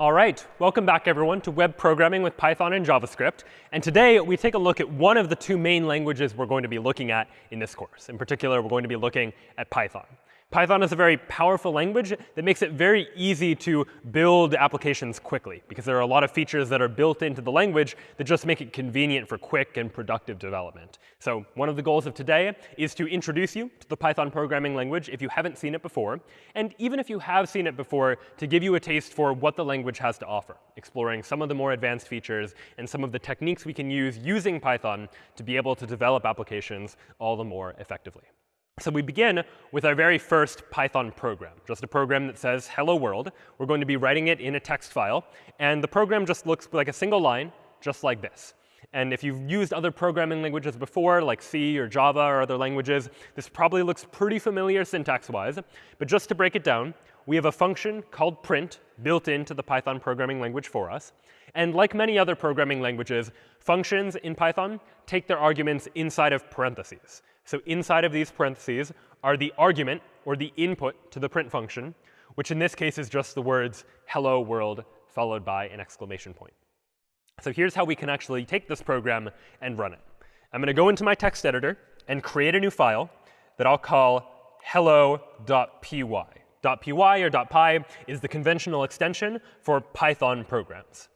All right, welcome back, everyone, to web programming with Python and JavaScript. And today, we take a look at one of the two main languages we're going to be looking at in this course. In particular, we're going to be looking at Python. Python is a very powerful language that makes it very easy to build applications quickly, because there are a lot of features that are built into the language that just make it convenient for quick and productive development. So one of the goals of today is to introduce you to the Python programming language if you haven't seen it before, and even if you have seen it before, to give you a taste for what the language has to offer, exploring some of the more advanced features and some of the techniques we can use using Python to be able to develop applications all the more effectively. So we begin with our very first Python program, just a program that says hello world. We're going to be writing it in a text file. And the program just looks like a single line, just like this. And if you've used other programming languages before, like C or Java or other languages, this probably looks pretty familiar syntax-wise. But just to break it down, we have a function called print built into the Python programming language for us. And like many other programming languages, functions in Python take their arguments inside of parentheses. So inside of these parentheses are the argument, or the input to the print function, which in this case is just the words hello world followed by an exclamation point. So here's how we can actually take this program and run it. I'm going to go into my text editor and create a new file that I'll call hello.py. .py or .py is the conventional extension for Python programs.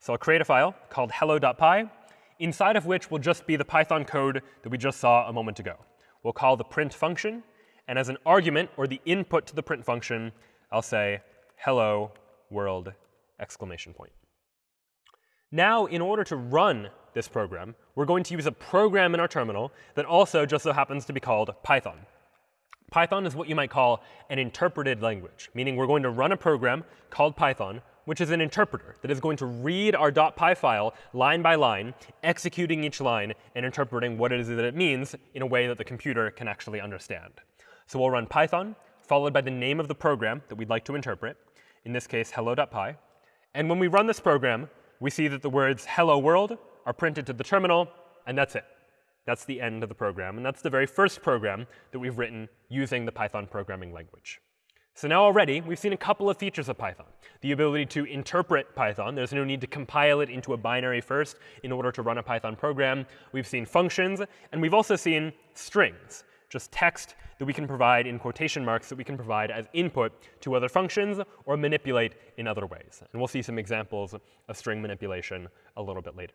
So I'll create a file called hello.py inside of which will just be the Python code that we just saw a moment ago. We'll call the print function. And as an argument, or the input to the print function, I'll say hello world exclamation point. Now, in order to run this program, we're going to use a program in our terminal that also just so happens to be called Python. Python is what you might call an interpreted language, meaning we're going to run a program called Python which is an interpreter that is going to read our .py file line by line, executing each line and interpreting what it is that it means in a way that the computer can actually understand. So we'll run Python, followed by the name of the program that we'd like to interpret, in this case, hello.py. And when we run this program, we see that the words hello world are printed to the terminal, and that's it. That's the end of the program. And that's the very first program that we've written using the Python programming language. So now already, we've seen a couple of features of Python. The ability to interpret Python. There's no need to compile it into a binary first in order to run a Python program. We've seen functions. And we've also seen strings, just text that we can provide in quotation marks that we can provide as input to other functions or manipulate in other ways. And we'll see some examples of string manipulation a little bit later.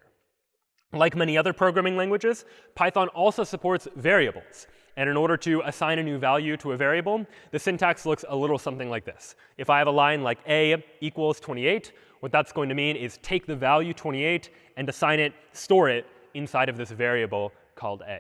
Like many other programming languages, Python also supports variables. And in order to assign a new value to a variable, the syntax looks a little something like this. If I have a line like a equals 28, what that's going to mean is take the value 28 and assign it, store it inside of this variable called a.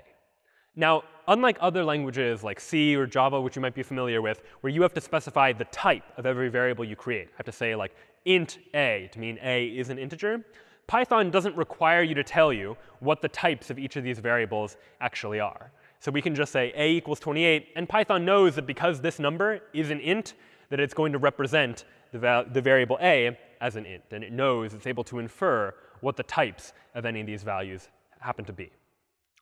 Now, unlike other languages like C or Java, which you might be familiar with, where you have to specify the type of every variable you create, I have to say like int a to mean a is an integer, Python doesn't require you to tell you what the types of each of these variables actually are. So we can just say a equals 28. And Python knows that because this number is an int, that it's going to represent the, the variable a as an int. And it knows it's able to infer what the types of any of these values happen to be.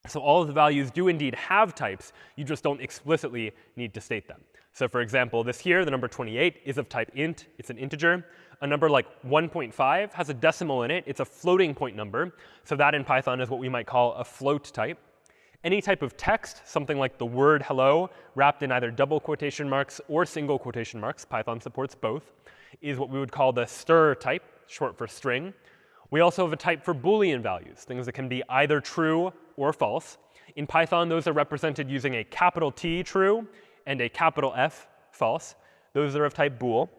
So all of the values do indeed have types. You just don't explicitly need to state them. So for example, this here, the number 28, is of type int. It's an integer. A number like 1.5 has a decimal in it. It's a floating point number. So that in Python is what we might call a float type. Any type of text, something like the word hello, wrapped in either double quotation marks or single quotation marks, Python supports both, is what we would call the str type, short for string. We also have a type for Boolean values, things that can be either true or false. In Python, those are represented using a capital T, true, and a capital F, false. Those are of type bool.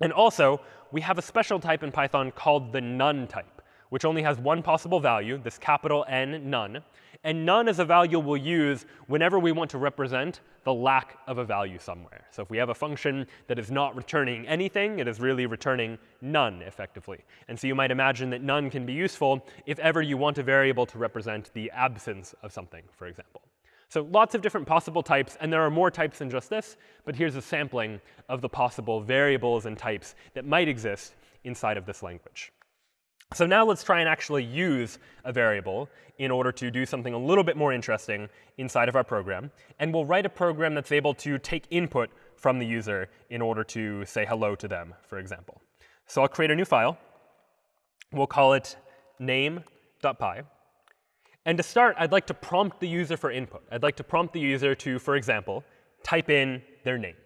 And also, we have a special type in Python called the none type, which only has one possible value, this capital N, none. And none is a value we'll use whenever we want to represent the lack of a value somewhere. So if we have a function that is not returning anything, it is really returning none effectively. And so you might imagine that none can be useful if ever you want a variable to represent the absence of something, for example. So lots of different possible types, and there are more types than just this. But here's a sampling of the possible variables and types that might exist inside of this language. So now let's try and actually use a variable in order to do something a little bit more interesting inside of our program. And we'll write a program that's able to take input from the user in order to say hello to them, for example. So I'll create a new file. We'll call it name.py. And to start, I'd like to prompt the user for input. I'd like to prompt the user to, for example, type in their name.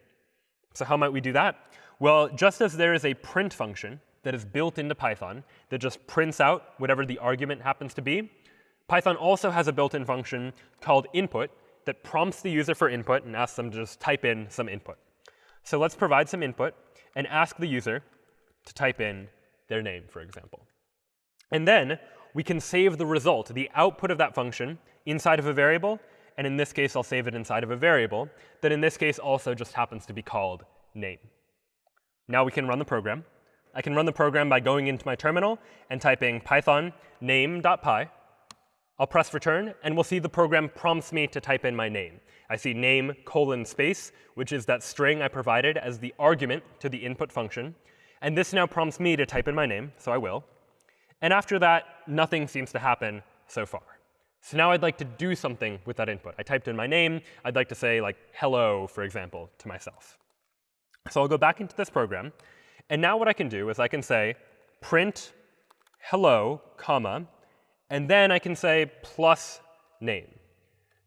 So how might we do that? Well, just as there is a print function that is built into Python that just prints out whatever the argument happens to be, Python also has a built-in function called input that prompts the user for input and asks them to just type in some input. So let's provide some input and ask the user to type in their name, for example. And then we can save the result, the output of that function, inside of a variable. And in this case, I'll save it inside of a variable that in this case also just happens to be called name. Now we can run the program. I can run the program by going into my terminal and typing python name.py. I'll press return, and we'll see the program prompts me to type in my name. I see name colon space, which is that string I provided as the argument to the input function. And this now prompts me to type in my name, so I will. And after that, nothing seems to happen so far. So now I'd like to do something with that input. I typed in my name. I'd like to say, like, hello, for example, to myself. So I'll go back into this program. And now what I can do is I can say print hello, comma, and then I can say plus name.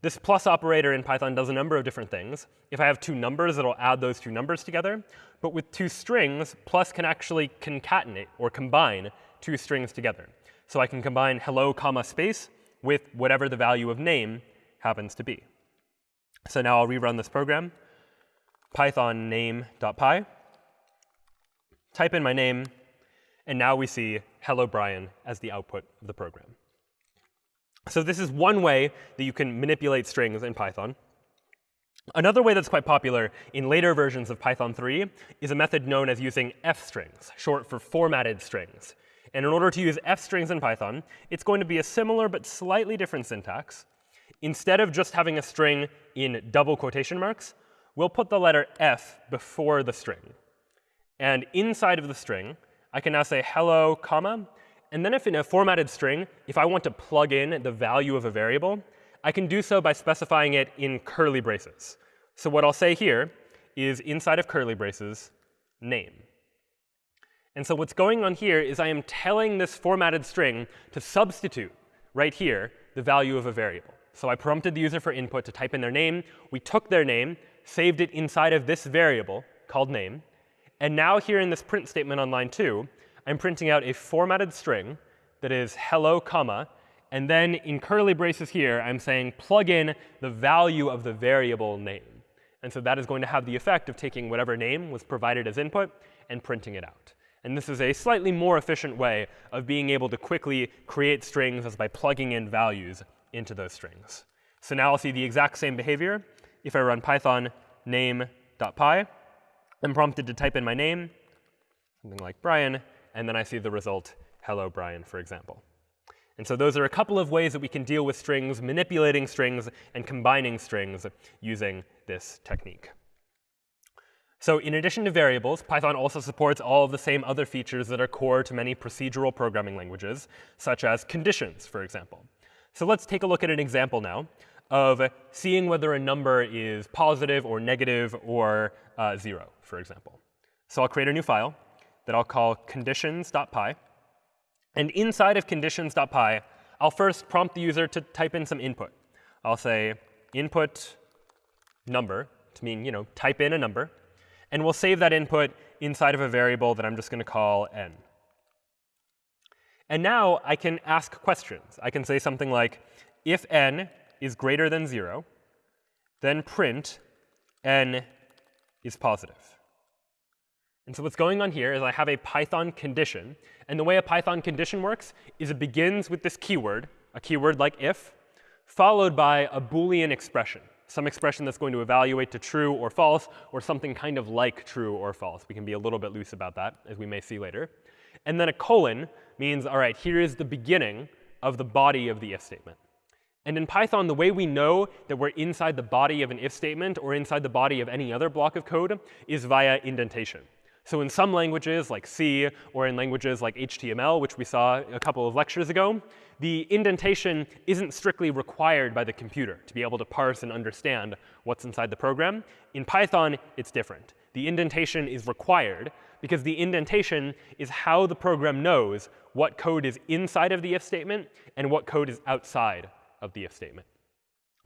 This plus operator in Python does a number of different things. If I have two numbers, it'll add those two numbers together. But with two strings, plus can actually concatenate or combine two strings together. So I can combine hello, comma, space with whatever the value of name happens to be. So now I'll rerun this program, python name.py, type in my name, and now we see hello Brian as the output of the program. So this is one way that you can manipulate strings in Python. Another way that's quite popular in later versions of Python 3 is a method known as using f-strings, short for formatted strings. And in order to use f-strings in Python, it's going to be a similar but slightly different syntax. Instead of just having a string in double quotation marks, we'll put the letter f before the string. And inside of the string, I can now say hello, comma. And then if in a formatted string, if I want to plug in the value of a variable, I can do so by specifying it in curly braces. So what I'll say here is inside of curly braces, name. And so what's going on here is I am telling this formatted string to substitute right here the value of a variable. So I prompted the user for input to type in their name. We took their name, saved it inside of this variable called name. And now here in this print statement on line 2, I'm printing out a formatted string that is hello, comma. And then in curly braces here, I'm saying plug in the value of the variable name. And so that is going to have the effect of taking whatever name was provided as input and printing it out. And this is a slightly more efficient way of being able to quickly create strings as by plugging in values into those strings. So now I'll see the exact same behavior if I run python name.py. I'm prompted to type in my name, something like Brian, and then I see the result, hello, Brian, for example. And so those are a couple of ways that we can deal with strings, manipulating strings, and combining strings using this technique. So in addition to variables, Python also supports all of the same other features that are core to many procedural programming languages, such as conditions, for example. So let's take a look at an example now of seeing whether a number is positive or negative or uh, 0, for example. So I'll create a new file that I'll call conditions.py. And inside of conditions.py, I'll first prompt the user to type in some input. I'll say input number to mean, you know, type in a number. And we'll save that input inside of a variable that I'm just going to call n. And now I can ask questions. I can say something like, if n is greater than 0, then print n is positive. And so what's going on here is I have a Python condition. And the way a Python condition works is it begins with this keyword, a keyword like if, followed by a Boolean expression some expression that's going to evaluate to true or false, or something kind of like true or false. We can be a little bit loose about that, as we may see later. And then a colon means, all right, here is the beginning of the body of the if statement. And in Python, the way we know that we're inside the body of an if statement or inside the body of any other block of code is via indentation. So in some languages like C or in languages like HTML, which we saw a couple of lectures ago, the indentation isn't strictly required by the computer to be able to parse and understand what's inside the program. In Python, it's different. the indentation is required because the indentation is how the program knows what code is inside of the if statement and what code is outside of the if statement.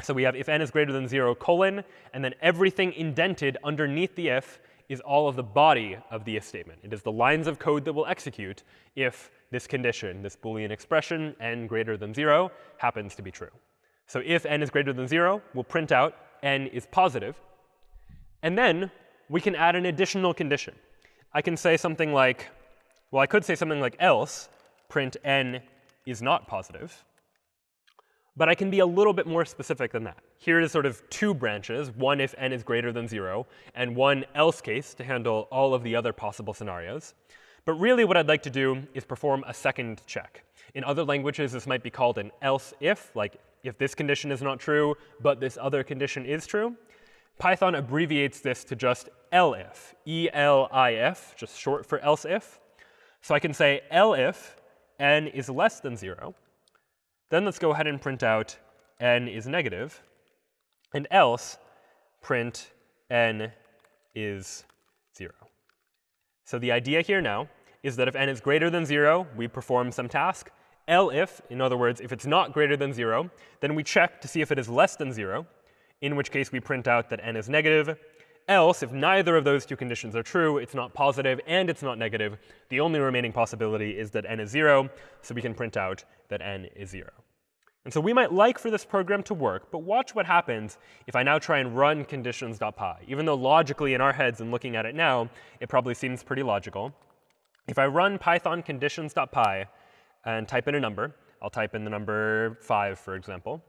So we have if n is greater than 0 colon, and then everything indented underneath the if is all of the body of the if statement. It is the lines of code that will execute if this condition, this Boolean expression, n greater than 0, happens to be true. So if n is greater than 0, we'll print out n is positive. And then we can add an additional condition. I can say something like, well, I could say something like else, print n is not positive. But I can be a little bit more specific than that. Here is sort of two branches, one if n is greater than 0, and one else case to handle all of the other possible scenarios. But really what I'd like to do is perform a second check. In other languages, this might be called an else if, like if this condition is not true, but this other condition is true. Python abbreviates this to just elif, E-L-I-F, just short for else if. So I can say elif n is less than 0. Then let's go ahead and print out n is negative, and else print n is 0. So the idea here now is that if n is greater than 0, we perform some task. elif, in other words, if it's not greater than 0, then we check to see if it is less than 0, in which case we print out that n is negative. Else, if neither of those two conditions are true, it's not positive and it's not negative, the only remaining possibility is that n is 0, so we can print out that n is 0. And so we might like for this program to work, but watch what happens if I now try and run conditions.py. Even though logically in our heads and looking at it now, it probably seems pretty logical. If I run python conditions.py and type in a number, I'll type in the number 5, for example,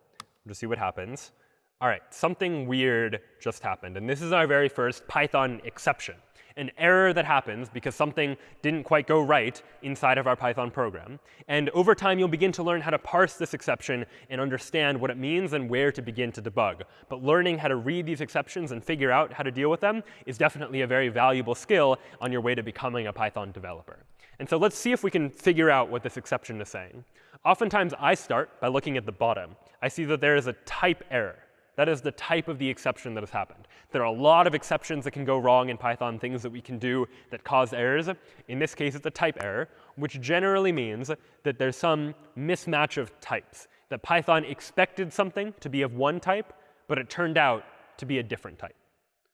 to see what happens all right, something weird just happened. And this is our very first Python exception, an error that happens because something didn't quite go right inside of our Python program. And over time, you'll begin to learn how to parse this exception and understand what it means and where to begin to debug. But learning how to read these exceptions and figure out how to deal with them is definitely a very valuable skill on your way to becoming a Python developer. And so let's see if we can figure out what this exception is saying. Oftentimes, I start by looking at the bottom. I see that there is a type error. That is the type of the exception that has happened. There are a lot of exceptions that can go wrong in Python, things that we can do that cause errors. In this case, it's a type error, which generally means that there's some mismatch of types, that Python expected something to be of one type, but it turned out to be a different type.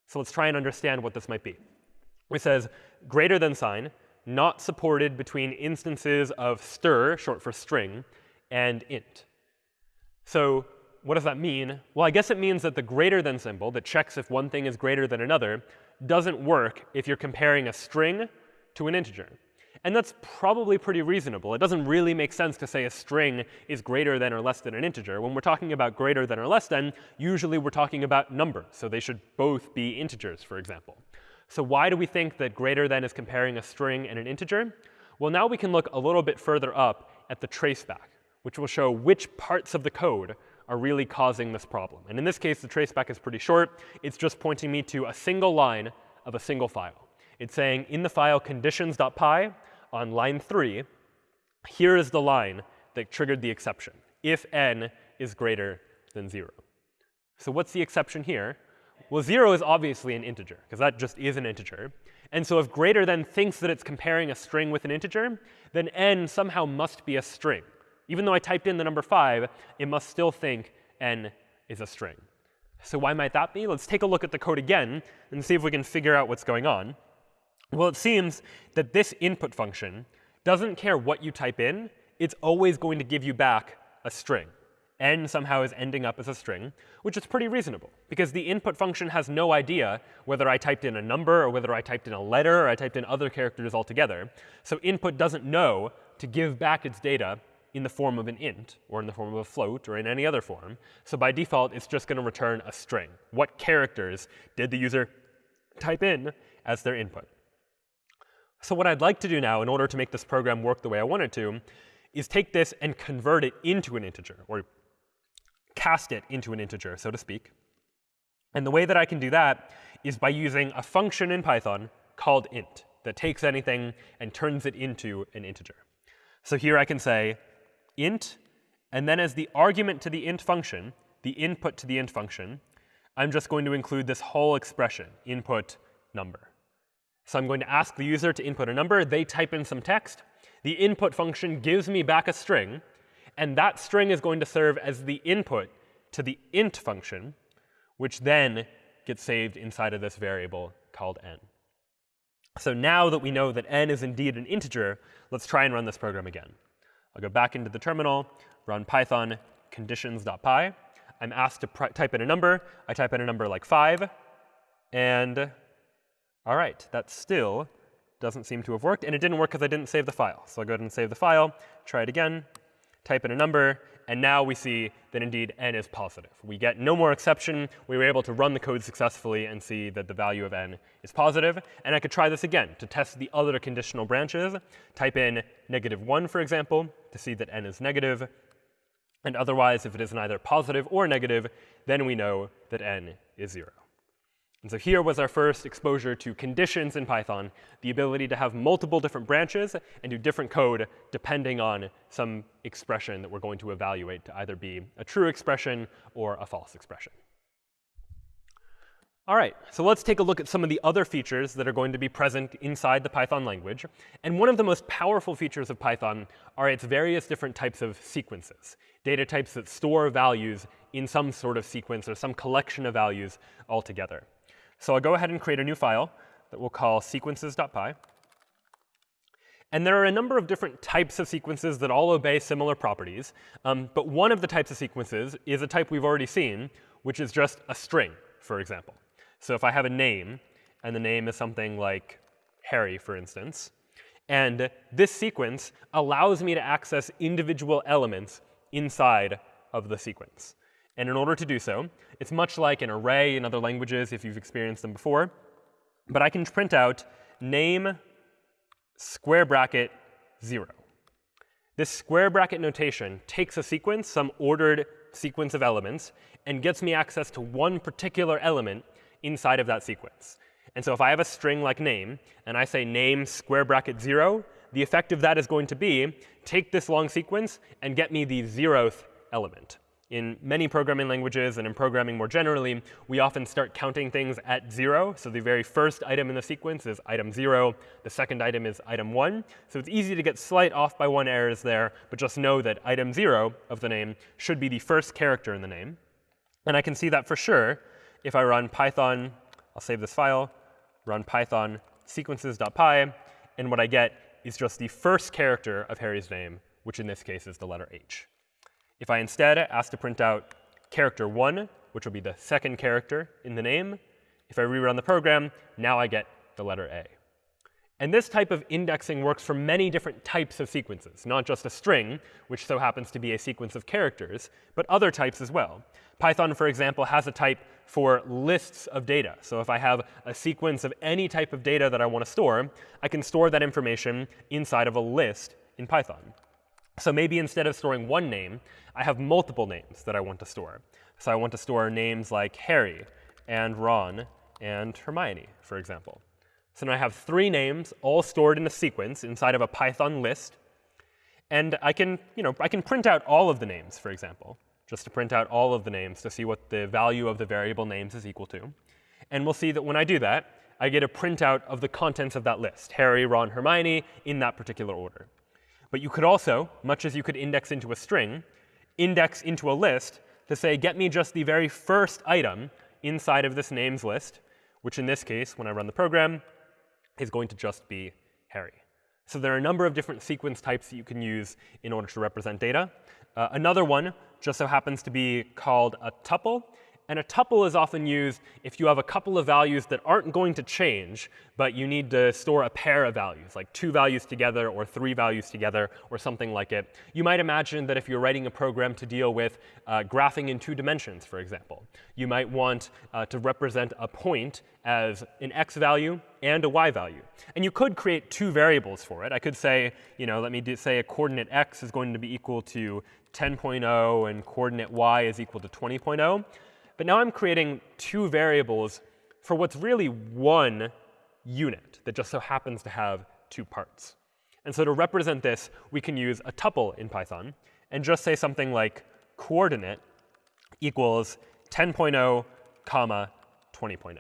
So let's try and understand what this might be. It says greater than sign, not supported between instances of str, short for string, and int. So what does that mean? Well, I guess it means that the greater than symbol that checks if one thing is greater than another doesn't work if you're comparing a string to an integer. And that's probably pretty reasonable. It doesn't really make sense to say a string is greater than or less than an integer. When we're talking about greater than or less than, usually we're talking about numbers. So they should both be integers, for example. So why do we think that greater than is comparing a string and an integer? Well, now we can look a little bit further up at the traceback, which will show which parts of the code are really causing this problem. And in this case, the traceback is pretty short. It's just pointing me to a single line of a single file. It's saying in the file conditions.py on line 3, here is the line that triggered the exception, if n is greater than 0. So what's the exception here? Well, 0 is obviously an integer, because that just is an integer. And so if greater than thinks that it's comparing a string with an integer, then n somehow must be a string. Even though I typed in the number 5, it must still think n is a string. So why might that be? Let's take a look at the code again and see if we can figure out what's going on. Well, it seems that this input function doesn't care what you type in. It's always going to give you back a string. n somehow is ending up as a string, which is pretty reasonable, because the input function has no idea whether I typed in a number or whether I typed in a letter or I typed in other characters altogether. So input doesn't know to give back its data in the form of an int, or in the form of a float, or in any other form. So by default, it's just going to return a string. What characters did the user type in as their input? So what I'd like to do now, in order to make this program work the way I want it to, is take this and convert it into an integer, or cast it into an integer, so to speak. And the way that I can do that is by using a function in Python called int that takes anything and turns it into an integer. So here I can say int, and then as the argument to the int function, the input to the int function, I'm just going to include this whole expression, input number. So I'm going to ask the user to input a number. They type in some text. The input function gives me back a string. And that string is going to serve as the input to the int function, which then gets saved inside of this variable called n. So now that we know that n is indeed an integer, let's try and run this program again. I'll go back into the terminal, run python conditions.py. I'm asked to type in a number. I type in a number like 5. And all right, that still doesn't seem to have worked. And it didn't work because I didn't save the file. So I'll go ahead and save the file, try it again, type in a number, and now we see that indeed n is positive. We get no more exception. We were able to run the code successfully and see that the value of n is positive. And I could try this again to test the other conditional branches. Type in negative 1, for example, to see that n is negative. And otherwise, if it is neither positive or negative, then we know that n is 0. And so here was our first exposure to conditions in Python, the ability to have multiple different branches and do different code depending on some expression that we're going to evaluate to either be a true expression or a false expression. All right, so let's take a look at some of the other features that are going to be present inside the Python language. And one of the most powerful features of Python are its various different types of sequences, data types that store values in some sort of sequence or some collection of values altogether. So I'll go ahead and create a new file that we'll call sequences.py. And there are a number of different types of sequences that all obey similar properties. Um, but one of the types of sequences is a type we've already seen, which is just a string, for example. So if I have a name, and the name is something like Harry, for instance, and this sequence allows me to access individual elements inside of the sequence. And in order to do so, it's much like an array in other languages if you've experienced them before. But I can print out name square bracket 0. This square bracket notation takes a sequence, some ordered sequence of elements, and gets me access to one particular element inside of that sequence. And so if I have a string like name, and I say name square bracket 0, the effect of that is going to be take this long sequence and get me the zeroth element. In many programming languages and in programming more generally, we often start counting things at 0. So the very first item in the sequence is item 0. The second item is item 1. So it's easy to get slight off by one errors there, but just know that item 0 of the name should be the first character in the name. And I can see that for sure if I run python, I'll save this file, run python sequences.py, and what I get is just the first character of Harry's name, which in this case is the letter H. If I instead ask to print out character 1, which will be the second character in the name, if I rerun the program, now I get the letter A. And this type of indexing works for many different types of sequences, not just a string, which so happens to be a sequence of characters, but other types as well. Python, for example, has a type for lists of data. So if I have a sequence of any type of data that I want to store, I can store that information inside of a list in Python. So maybe instead of storing one name, I have multiple names that I want to store. So I want to store names like Harry and Ron and Hermione, for example. So now I have three names all stored in a sequence inside of a Python list. And I can, you know, I can print out all of the names, for example, just to print out all of the names to see what the value of the variable names is equal to. And we'll see that when I do that, I get a printout of the contents of that list, Harry, Ron, Hermione, in that particular order. But you could also, much as you could index into a string, index into a list to say, get me just the very first item inside of this names list, which in this case, when I run the program, is going to just be Harry. So there are a number of different sequence types that you can use in order to represent data. Uh, another one just so happens to be called a tuple. And a tuple is often used if you have a couple of values that aren't going to change, but you need to store a pair of values, like two values together or three values together or something like it. You might imagine that if you're writing a program to deal with uh, graphing in two dimensions, for example, you might want uh, to represent a point as an x value and a y value. And you could create two variables for it. I could say, you know, let me do, say a coordinate x is going to be equal to 10.0 and coordinate y is equal to 20.0. But now I'm creating two variables for what's really one unit that just so happens to have two parts. And so to represent this, we can use a tuple in Python and just say something like coordinate equals 10.0 comma 20.0.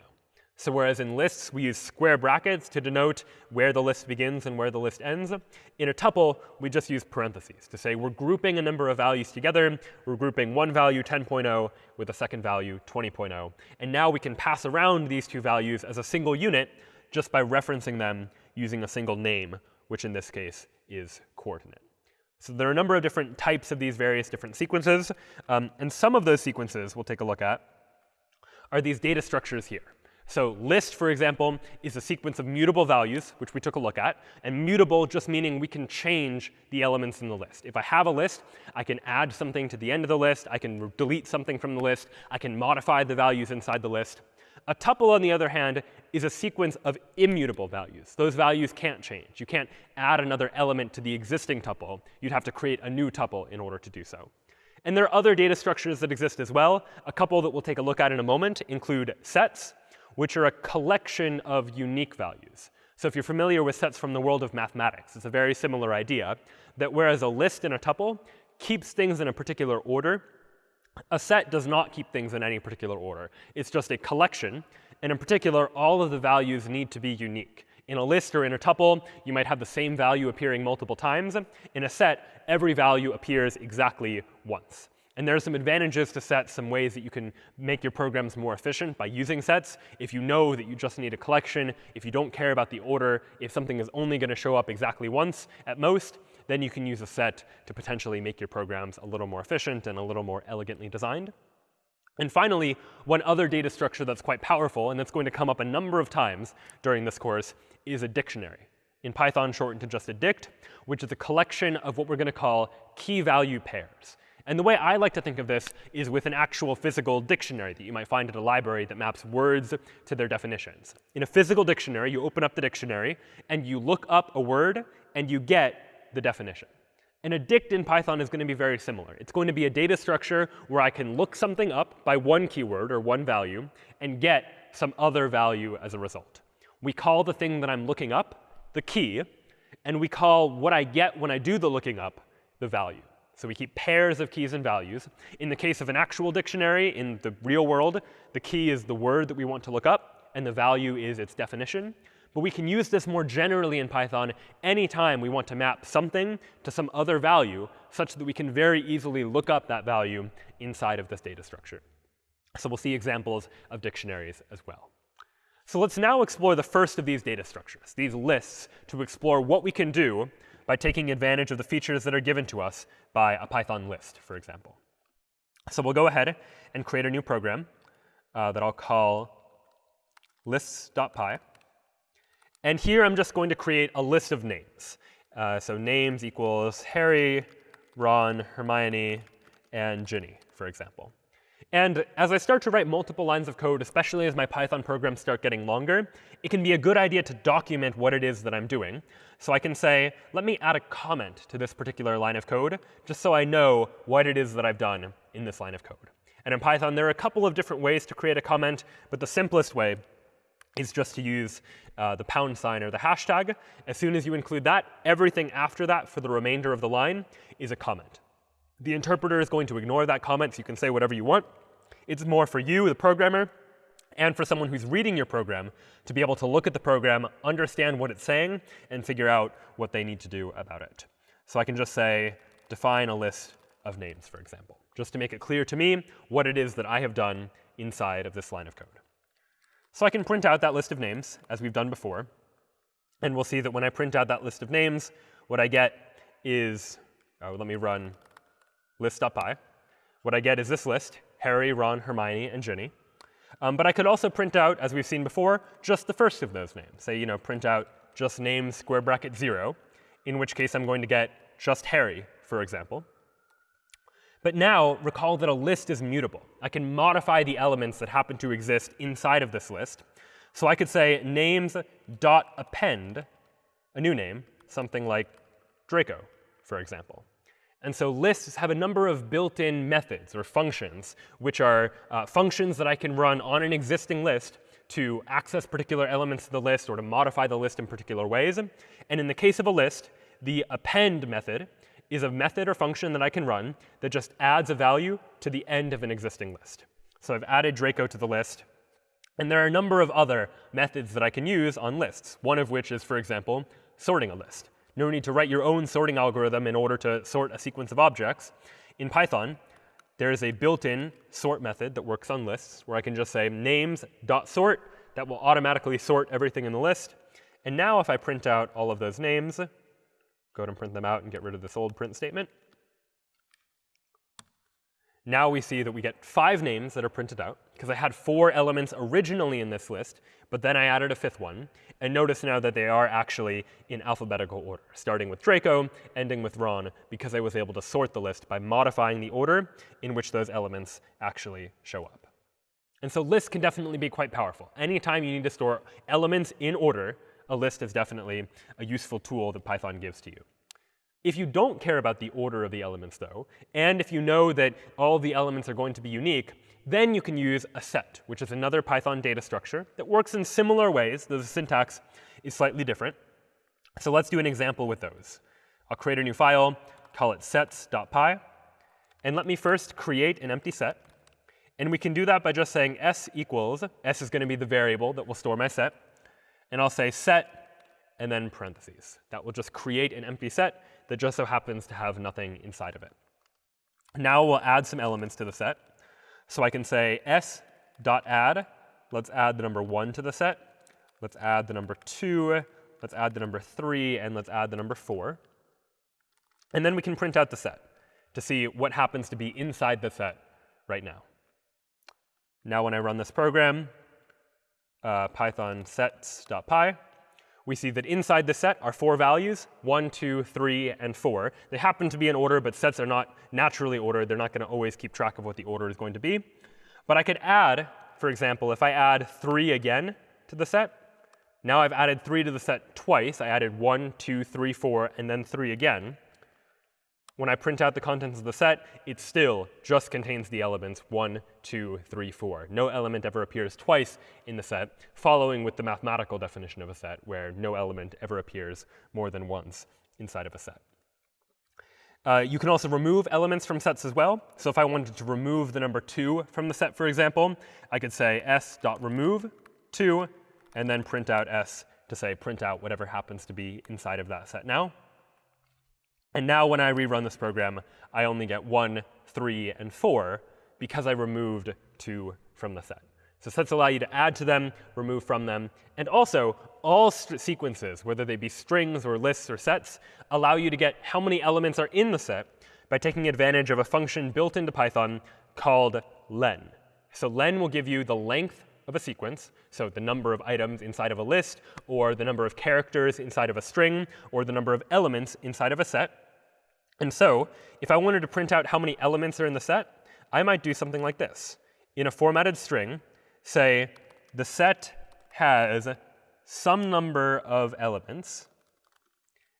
So whereas in lists, we use square brackets to denote where the list begins and where the list ends, in a tuple, we just use parentheses to say we're grouping a number of values together. We're grouping one value, 10.0, with a second value, 20.0. And now we can pass around these two values as a single unit just by referencing them using a single name, which in this case is coordinate. So there are a number of different types of these various different sequences. Um, and some of those sequences we'll take a look at are these data structures here. So list, for example, is a sequence of mutable values, which we took a look at. And mutable just meaning we can change the elements in the list. If I have a list, I can add something to the end of the list. I can delete something from the list. I can modify the values inside the list. A tuple, on the other hand, is a sequence of immutable values. Those values can't change. You can't add another element to the existing tuple. You'd have to create a new tuple in order to do so. And there are other data structures that exist as well. A couple that we'll take a look at in a moment include sets which are a collection of unique values. So if you're familiar with sets from the world of mathematics, it's a very similar idea that whereas a list in a tuple keeps things in a particular order, a set does not keep things in any particular order. It's just a collection. And in particular, all of the values need to be unique. In a list or in a tuple, you might have the same value appearing multiple times. In a set, every value appears exactly once. And there are some advantages to sets, some ways that you can make your programs more efficient by using sets. If you know that you just need a collection, if you don't care about the order, if something is only going to show up exactly once at most, then you can use a set to potentially make your programs a little more efficient and a little more elegantly designed. And finally, one other data structure that's quite powerful, and that's going to come up a number of times during this course, is a dictionary. In Python, shortened to just a dict, which is a collection of what we're going to call key value pairs. And the way I like to think of this is with an actual physical dictionary that you might find at a library that maps words to their definitions. In a physical dictionary, you open up the dictionary, and you look up a word, and you get the definition. And a dict in Python is going to be very similar. It's going to be a data structure where I can look something up by one keyword or one value and get some other value as a result. We call the thing that I'm looking up the key, and we call what I get when I do the looking up the value. So we keep pairs of keys and values. In the case of an actual dictionary, in the real world, the key is the word that we want to look up, and the value is its definition. But we can use this more generally in Python anytime we want to map something to some other value, such that we can very easily look up that value inside of this data structure. So we'll see examples of dictionaries as well. So let's now explore the first of these data structures, these lists, to explore what we can do by taking advantage of the features that are given to us by a Python list, for example. So we'll go ahead and create a new program uh, that I'll call lists.py. And here I'm just going to create a list of names. Uh, so names equals Harry, Ron, Hermione, and Ginny, for example. And as I start to write multiple lines of code, especially as my Python programs start getting longer, it can be a good idea to document what it is that I'm doing. So I can say, let me add a comment to this particular line of code, just so I know what it is that I've done in this line of code. And in Python, there are a couple of different ways to create a comment, but the simplest way is just to use uh, the pound sign or the hashtag. As soon as you include that, everything after that for the remainder of the line is a comment. The interpreter is going to ignore that comment, so you can say whatever you want. It's more for you, the programmer, and for someone who's reading your program to be able to look at the program, understand what it's saying, and figure out what they need to do about it. So I can just say, define a list of names, for example, just to make it clear to me what it is that I have done inside of this line of code. So I can print out that list of names, as we've done before. And we'll see that when I print out that list of names, what I get is, oh, let me run list.py. What I get is this list, Harry, Ron, Hermione, and Ginny. Um, but I could also print out, as we've seen before, just the first of those names. Say, you know, print out just name square bracket 0, in which case I'm going to get just Harry, for example. But now, recall that a list is mutable. I can modify the elements that happen to exist inside of this list. So I could say names dot append a new name, something like Draco, for example. And so lists have a number of built-in methods or functions, which are uh, functions that I can run on an existing list to access particular elements of the list or to modify the list in particular ways. And in the case of a list, the append method is a method or function that I can run that just adds a value to the end of an existing list. So I've added Draco to the list. And there are a number of other methods that I can use on lists, one of which is, for example, sorting a list. No need to write your own sorting algorithm in order to sort a sequence of objects. In Python, there is a built-in sort method that works on lists, where I can just say names.sort. That will automatically sort everything in the list. And now if I print out all of those names, go ahead and print them out and get rid of this old print statement. Now we see that we get five names that are printed out, because I had four elements originally in this list, but then I added a fifth one. And notice now that they are actually in alphabetical order, starting with Draco, ending with Ron, because I was able to sort the list by modifying the order in which those elements actually show up. And so lists can definitely be quite powerful. Anytime you need to store elements in order, a list is definitely a useful tool that Python gives to you. If you don't care about the order of the elements, though, and if you know that all the elements are going to be unique, then you can use a set, which is another Python data structure that works in similar ways, though the syntax is slightly different. So let's do an example with those. I'll create a new file, call it sets.py, and let me first create an empty set. And we can do that by just saying s equals, s is going to be the variable that will store my set, and I'll say set and then parentheses. That will just create an empty set that just so happens to have nothing inside of it. Now we'll add some elements to the set. So I can say s.add. Let's add the number 1 to the set. Let's add the number 2. Let's add the number 3. And let's add the number 4. And then we can print out the set to see what happens to be inside the set right now. Now when I run this program, uh, python sets.py, we see that inside the set are four values, 1, 2, 3, and 4. They happen to be in order, but sets are not naturally ordered. They're not going to always keep track of what the order is going to be. But I could add, for example, if I add 3 again to the set, now I've added 3 to the set twice. I added 1, 2, 3, 4, and then 3 again. When I print out the contents of the set, it still just contains the elements 1, 2, 3, 4. No element ever appears twice in the set, following with the mathematical definition of a set, where no element ever appears more than once inside of a set. Uh, you can also remove elements from sets as well. So if I wanted to remove the number 2 from the set, for example, I could say s.remove 2, and then print out s to say print out whatever happens to be inside of that set now. And now when I rerun this program, I only get 1, 3, and 4 because I removed 2 from the set. So sets allow you to add to them, remove from them. And also, all sequences, whether they be strings or lists or sets, allow you to get how many elements are in the set by taking advantage of a function built into Python called len. So len will give you the length of a sequence, so the number of items inside of a list, or the number of characters inside of a string, or the number of elements inside of a set. And so if I wanted to print out how many elements are in the set, I might do something like this. In a formatted string, say the set has some number of elements.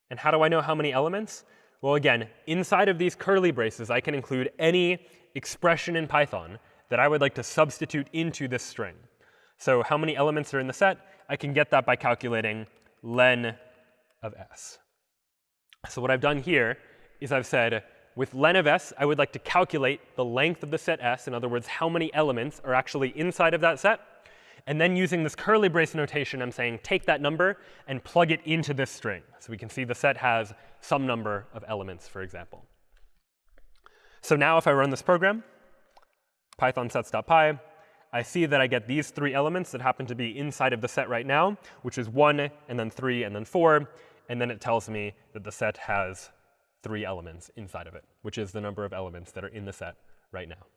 And how do I know how many elements? Well, again, inside of these curly braces, I can include any expression in Python that I would like to substitute into this string. So how many elements are in the set? I can get that by calculating len of s. So what I've done here is I've said, with len of s, I would like to calculate the length of the set s, in other words, how many elements are actually inside of that set. And then using this curly brace notation, I'm saying take that number and plug it into this string. So we can see the set has some number of elements, for example. So now if I run this program, python sets.py, I see that I get these three elements that happen to be inside of the set right now, which is 1, and then 3, and then 4. And then it tells me that the set has three elements inside of it, which is the number of elements that are in the set right now.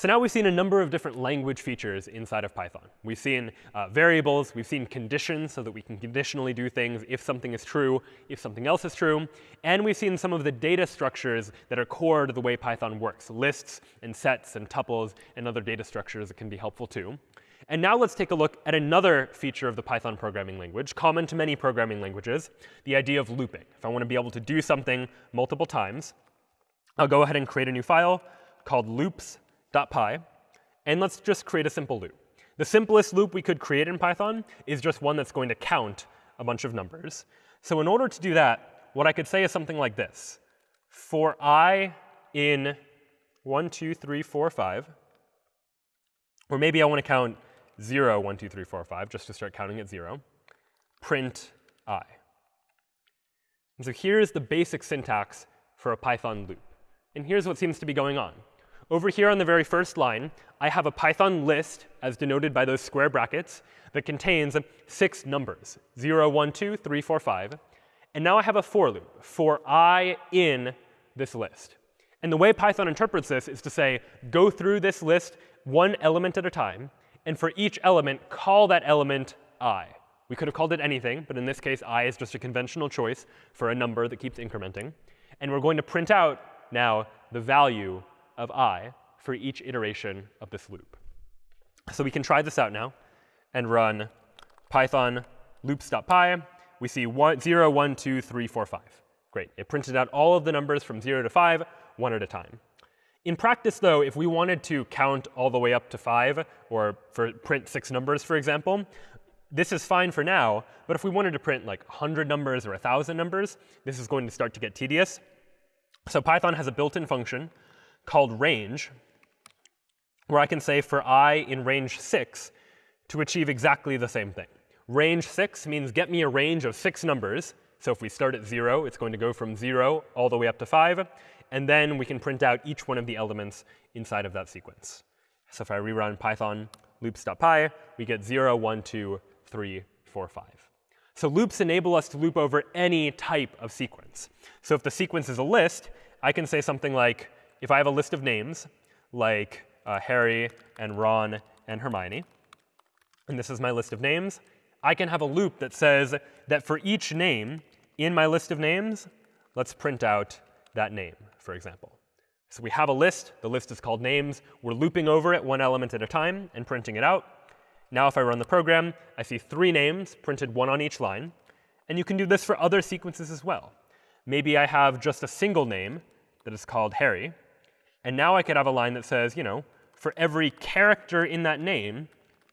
So now we've seen a number of different language features inside of Python. We've seen uh, variables. We've seen conditions so that we can conditionally do things if something is true, if something else is true. And we've seen some of the data structures that are core to the way Python works, lists and sets and tuples and other data structures that can be helpful too. And now let's take a look at another feature of the Python programming language, common to many programming languages, the idea of looping. If I want to be able to do something multiple times, I'll go ahead and create a new file called loops.py. And let's just create a simple loop. The simplest loop we could create in Python is just one that's going to count a bunch of numbers. So in order to do that, what I could say is something like this. For i in 1, 2, 3, 4, 5, Or maybe I want to count 0, 1, 2, 3, 4, 5, just to start counting at 0. Print i. And so here's the basic syntax for a Python loop. And here's what seems to be going on. Over here on the very first line, I have a Python list, as denoted by those square brackets, that contains six numbers, 0, 1, 2, 3, 4, 5. And now I have a for loop, for i in this list. And the way Python interprets this is to say, go through this list one element at a time, and for each element, call that element i. We could have called it anything, but in this case, i is just a conventional choice for a number that keeps incrementing. And we're going to print out now the value of i for each iteration of this loop. So we can try this out now and run python loops.py. We see one, 0, 1, 2, 3, 4, 5. Great. It printed out all of the numbers from 0 to 5, one at a time. In practice, though, if we wanted to count all the way up to 5, or for print six numbers, for example, this is fine for now. But if we wanted to print like 100 numbers or 1,000 numbers, this is going to start to get tedious. So Python has a built-in function called range, where I can say for i in range 6 to achieve exactly the same thing. Range 6 means get me a range of six numbers. So if we start at 0, it's going to go from 0 all the way up to 5. And then we can print out each one of the elements inside of that sequence. So if I rerun python loops.py, we get 0, 1, 2, 3, 4, 5. So loops enable us to loop over any type of sequence. So if the sequence is a list, I can say something like, if I have a list of names, like uh, Harry and Ron and Hermione, and this is my list of names, I can have a loop that says that for each name in my list of names, let's print out that name, for example. So we have a list. The list is called names. We're looping over it one element at a time and printing it out. Now if I run the program, I see three names printed one on each line. And you can do this for other sequences as well. Maybe I have just a single name that is called Harry. And now I could have a line that says, you know, for every character in that name,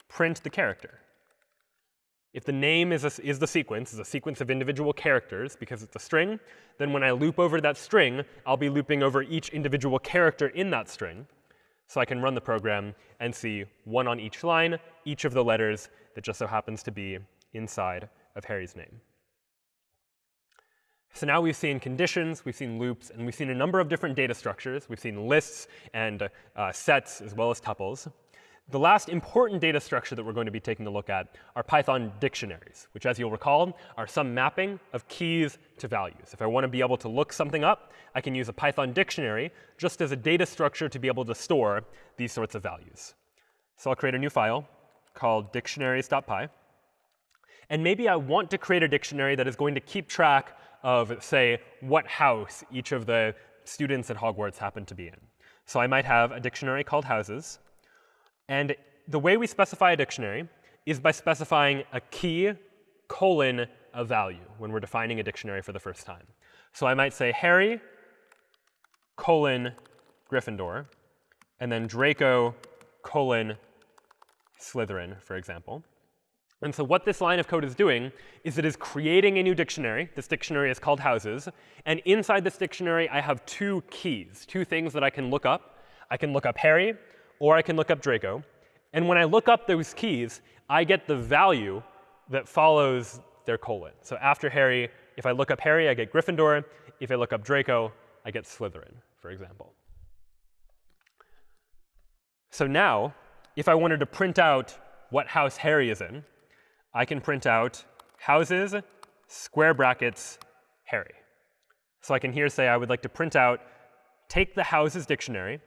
print the character. If the name is, a, is the sequence, is a sequence of individual characters because it's a string, then when I loop over that string, I'll be looping over each individual character in that string. So I can run the program and see one on each line, each of the letters that just so happens to be inside of Harry's name. So now we've seen conditions, we've seen loops, and we've seen a number of different data structures. We've seen lists and uh, sets as well as tuples. The last important data structure that we're going to be taking a look at are Python dictionaries, which, as you'll recall, are some mapping of keys to values. If I want to be able to look something up, I can use a Python dictionary just as a data structure to be able to store these sorts of values. So I'll create a new file called dictionaries.py. And maybe I want to create a dictionary that is going to keep track of, say, what house each of the students at Hogwarts happen to be in. So I might have a dictionary called houses. And the way we specify a dictionary is by specifying a key colon a value when we're defining a dictionary for the first time. So I might say Harry colon Gryffindor, and then Draco colon Slytherin, for example. And so what this line of code is doing is it is creating a new dictionary. This dictionary is called houses. And inside this dictionary, I have two keys, two things that I can look up. I can look up Harry, or I can look up Draco. And when I look up those keys, I get the value that follows their colon. So after Harry, if I look up Harry, I get Gryffindor. If I look up Draco, I get Slytherin, for example. So now, if I wanted to print out what house Harry is in, I can print out houses, square brackets, Harry. So I can here say I would like to print out, take the houses dictionary,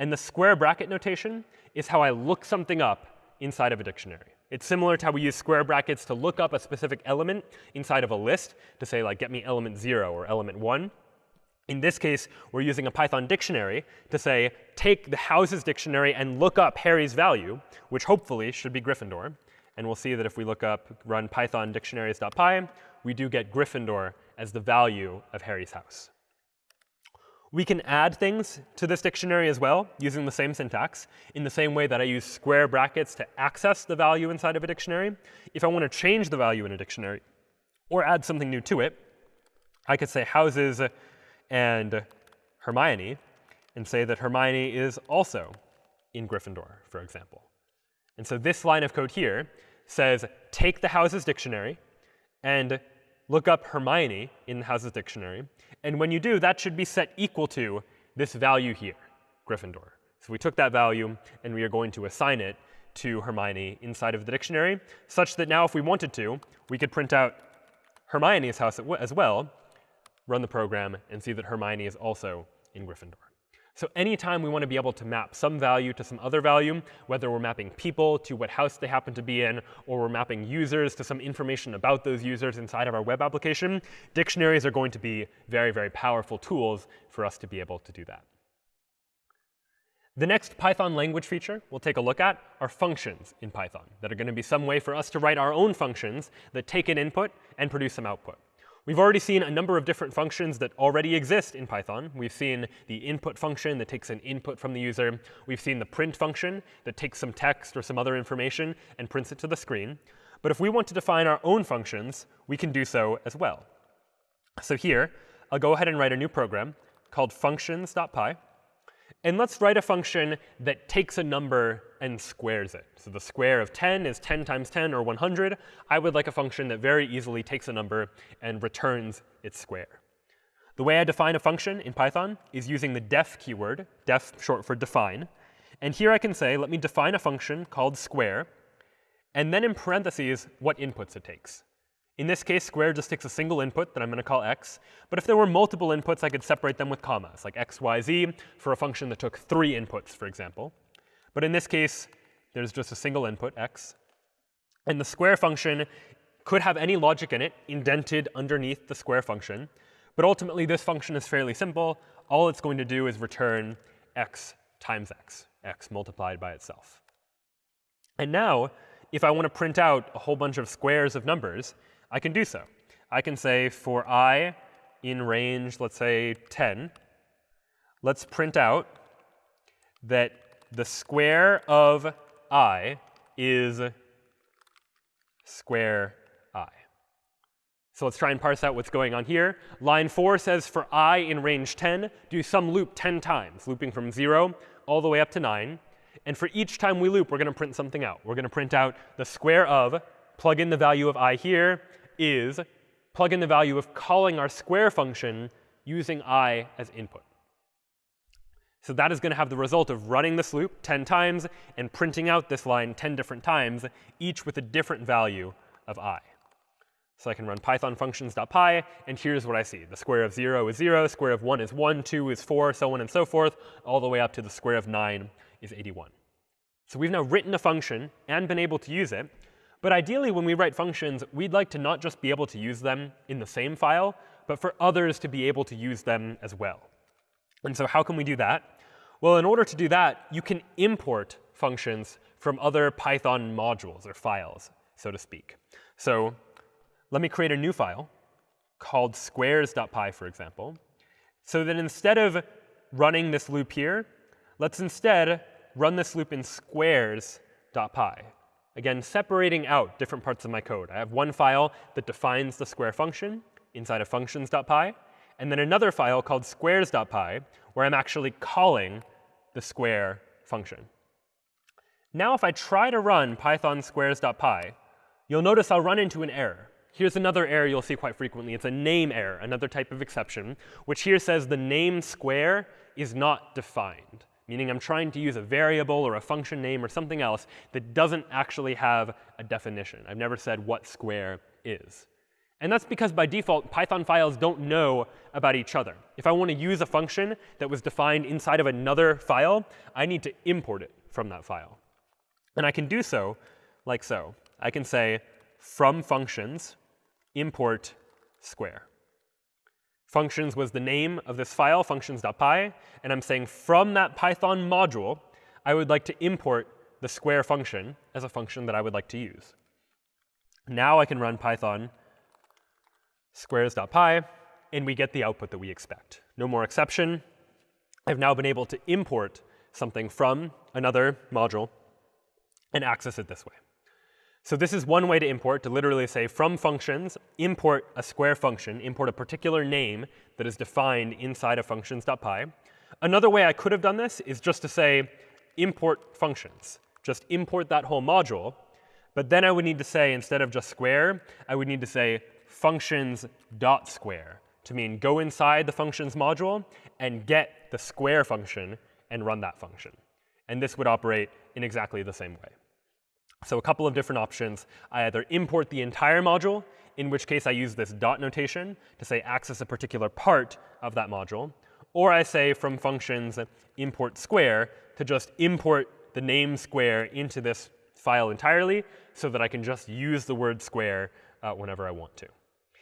and the square bracket notation is how I look something up inside of a dictionary. It's similar to how we use square brackets to look up a specific element inside of a list to say, like, get me element 0 or element 1. In this case, we're using a Python dictionary to say, take the houses dictionary and look up Harry's value, which hopefully should be Gryffindor. And we'll see that if we look up run python dictionaries.py, we do get Gryffindor as the value of Harry's house. We can add things to this dictionary as well using the same syntax in the same way that I use square brackets to access the value inside of a dictionary. If I want to change the value in a dictionary or add something new to it, I could say houses and Hermione and say that Hermione is also in Gryffindor, for example. And so this line of code here says take the houses dictionary and look up Hermione in the houses dictionary. And when you do, that should be set equal to this value here, Gryffindor. So we took that value and we are going to assign it to Hermione inside of the dictionary, such that now if we wanted to, we could print out Hermione's house as well, run the program, and see that Hermione is also in Gryffindor. So anytime we want to be able to map some value to some other value, whether we're mapping people to what house they happen to be in, or we're mapping users to some information about those users inside of our web application, dictionaries are going to be very, very powerful tools for us to be able to do that. The next Python language feature we'll take a look at are functions in Python that are going to be some way for us to write our own functions that take an input and produce some output. We've already seen a number of different functions that already exist in Python. We've seen the input function that takes an input from the user. We've seen the print function that takes some text or some other information and prints it to the screen. But if we want to define our own functions, we can do so as well. So here, I'll go ahead and write a new program called functions.py. And let's write a function that takes a number and squares it. So the square of 10 is 10 times 10, or 100. I would like a function that very easily takes a number and returns its square. The way I define a function in Python is using the def keyword, def short for define. And here I can say, let me define a function called square, and then in parentheses, what inputs it takes. In this case, square just takes a single input that I'm going to call x. But if there were multiple inputs, I could separate them with commas, like x, y, z, for a function that took three inputs, for example. But in this case, there's just a single input, x. And the square function could have any logic in it indented underneath the square function. But ultimately, this function is fairly simple. All it's going to do is return x times x, x multiplied by itself. And now, if I want to print out a whole bunch of squares of numbers, I can do so. I can say for i in range, let's say 10, let's print out that the square of i is square i. So let's try and parse out what's going on here. Line 4 says for i in range 10, do some loop 10 times, looping from 0 all the way up to 9. And for each time we loop, we're going to print something out. We're going to print out the square of, plug in the value of i here, is plug in the value of calling our square function using i as input. So that is going to have the result of running this loop 10 times and printing out this line 10 different times, each with a different value of i. So I can run python functions.py, and here's what I see. The square of 0 is 0, square of 1 is 1, 2 is 4, so on and so forth, all the way up to the square of 9 is 81. So we've now written a function and been able to use it. But ideally, when we write functions, we'd like to not just be able to use them in the same file, but for others to be able to use them as well. And so how can we do that? Well, in order to do that, you can import functions from other Python modules or files, so to speak. So let me create a new file called squares.py, for example, so that instead of running this loop here, let's instead run this loop in squares.py. Again, separating out different parts of my code. I have one file that defines the square function inside of functions.py, and then another file called squares.py, where I'm actually calling the square function. Now if I try to run python squares.py, you'll notice I'll run into an error. Here's another error you'll see quite frequently. It's a name error, another type of exception, which here says the name square is not defined meaning I'm trying to use a variable or a function name or something else that doesn't actually have a definition. I've never said what square is. And that's because by default, Python files don't know about each other. If I want to use a function that was defined inside of another file, I need to import it from that file. And I can do so like so. I can say from functions import square. Functions was the name of this file, functions.py. And I'm saying from that Python module, I would like to import the square function as a function that I would like to use. Now I can run python squares.py, and we get the output that we expect. No more exception. I've now been able to import something from another module and access it this way. So this is one way to import, to literally say from functions, import a square function, import a particular name that is defined inside of functions.py. Another way I could have done this is just to say import functions. just import that whole module. But then I would need to say, instead of just square, I would need to say functions dot square to mean go inside the functions module and get the square function and run that function. And this would operate in exactly the same way. So a couple of different options. I either import the entire module, in which case I use this dot notation to say access a particular part of that module, or I say from functions import square to just import the name square into this file entirely so that I can just use the word square uh, whenever I want to.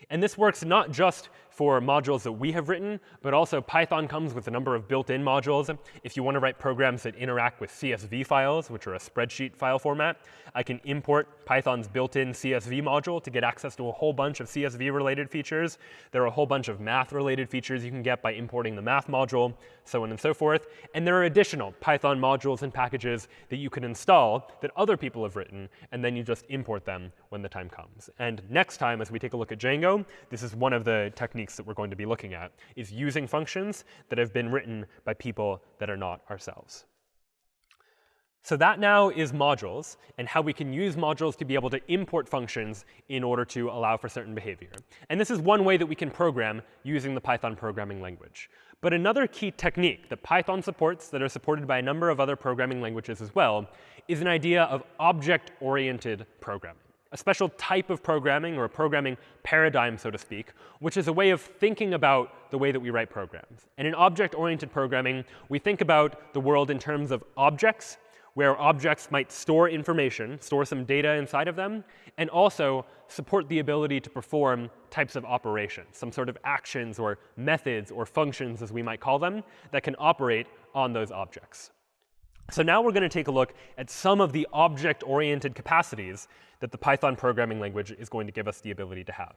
And this works not just for modules that we have written, but also Python comes with a number of built-in modules. If you want to write programs that interact with CSV files, which are a spreadsheet file format, I can import Python's built-in CSV module to get access to a whole bunch of CSV-related features. There are a whole bunch of math-related features you can get by importing the math module, so on and so forth. And there are additional Python modules and packages that you can install that other people have written, and then you just import them when the time comes. And next time, as we take a look at Django, this is one of the techniques that we're going to be looking at, is using functions that have been written by people that are not ourselves. So that now is modules and how we can use modules to be able to import functions in order to allow for certain behavior. And this is one way that we can program using the Python programming language. But another key technique that Python supports that are supported by a number of other programming languages as well is an idea of object-oriented programming a special type of programming or a programming paradigm, so to speak, which is a way of thinking about the way that we write programs. And in object-oriented programming, we think about the world in terms of objects, where objects might store information, store some data inside of them, and also support the ability to perform types of operations, some sort of actions or methods or functions, as we might call them, that can operate on those objects. So now we're going to take a look at some of the object-oriented capacities that the Python programming language is going to give us the ability to have.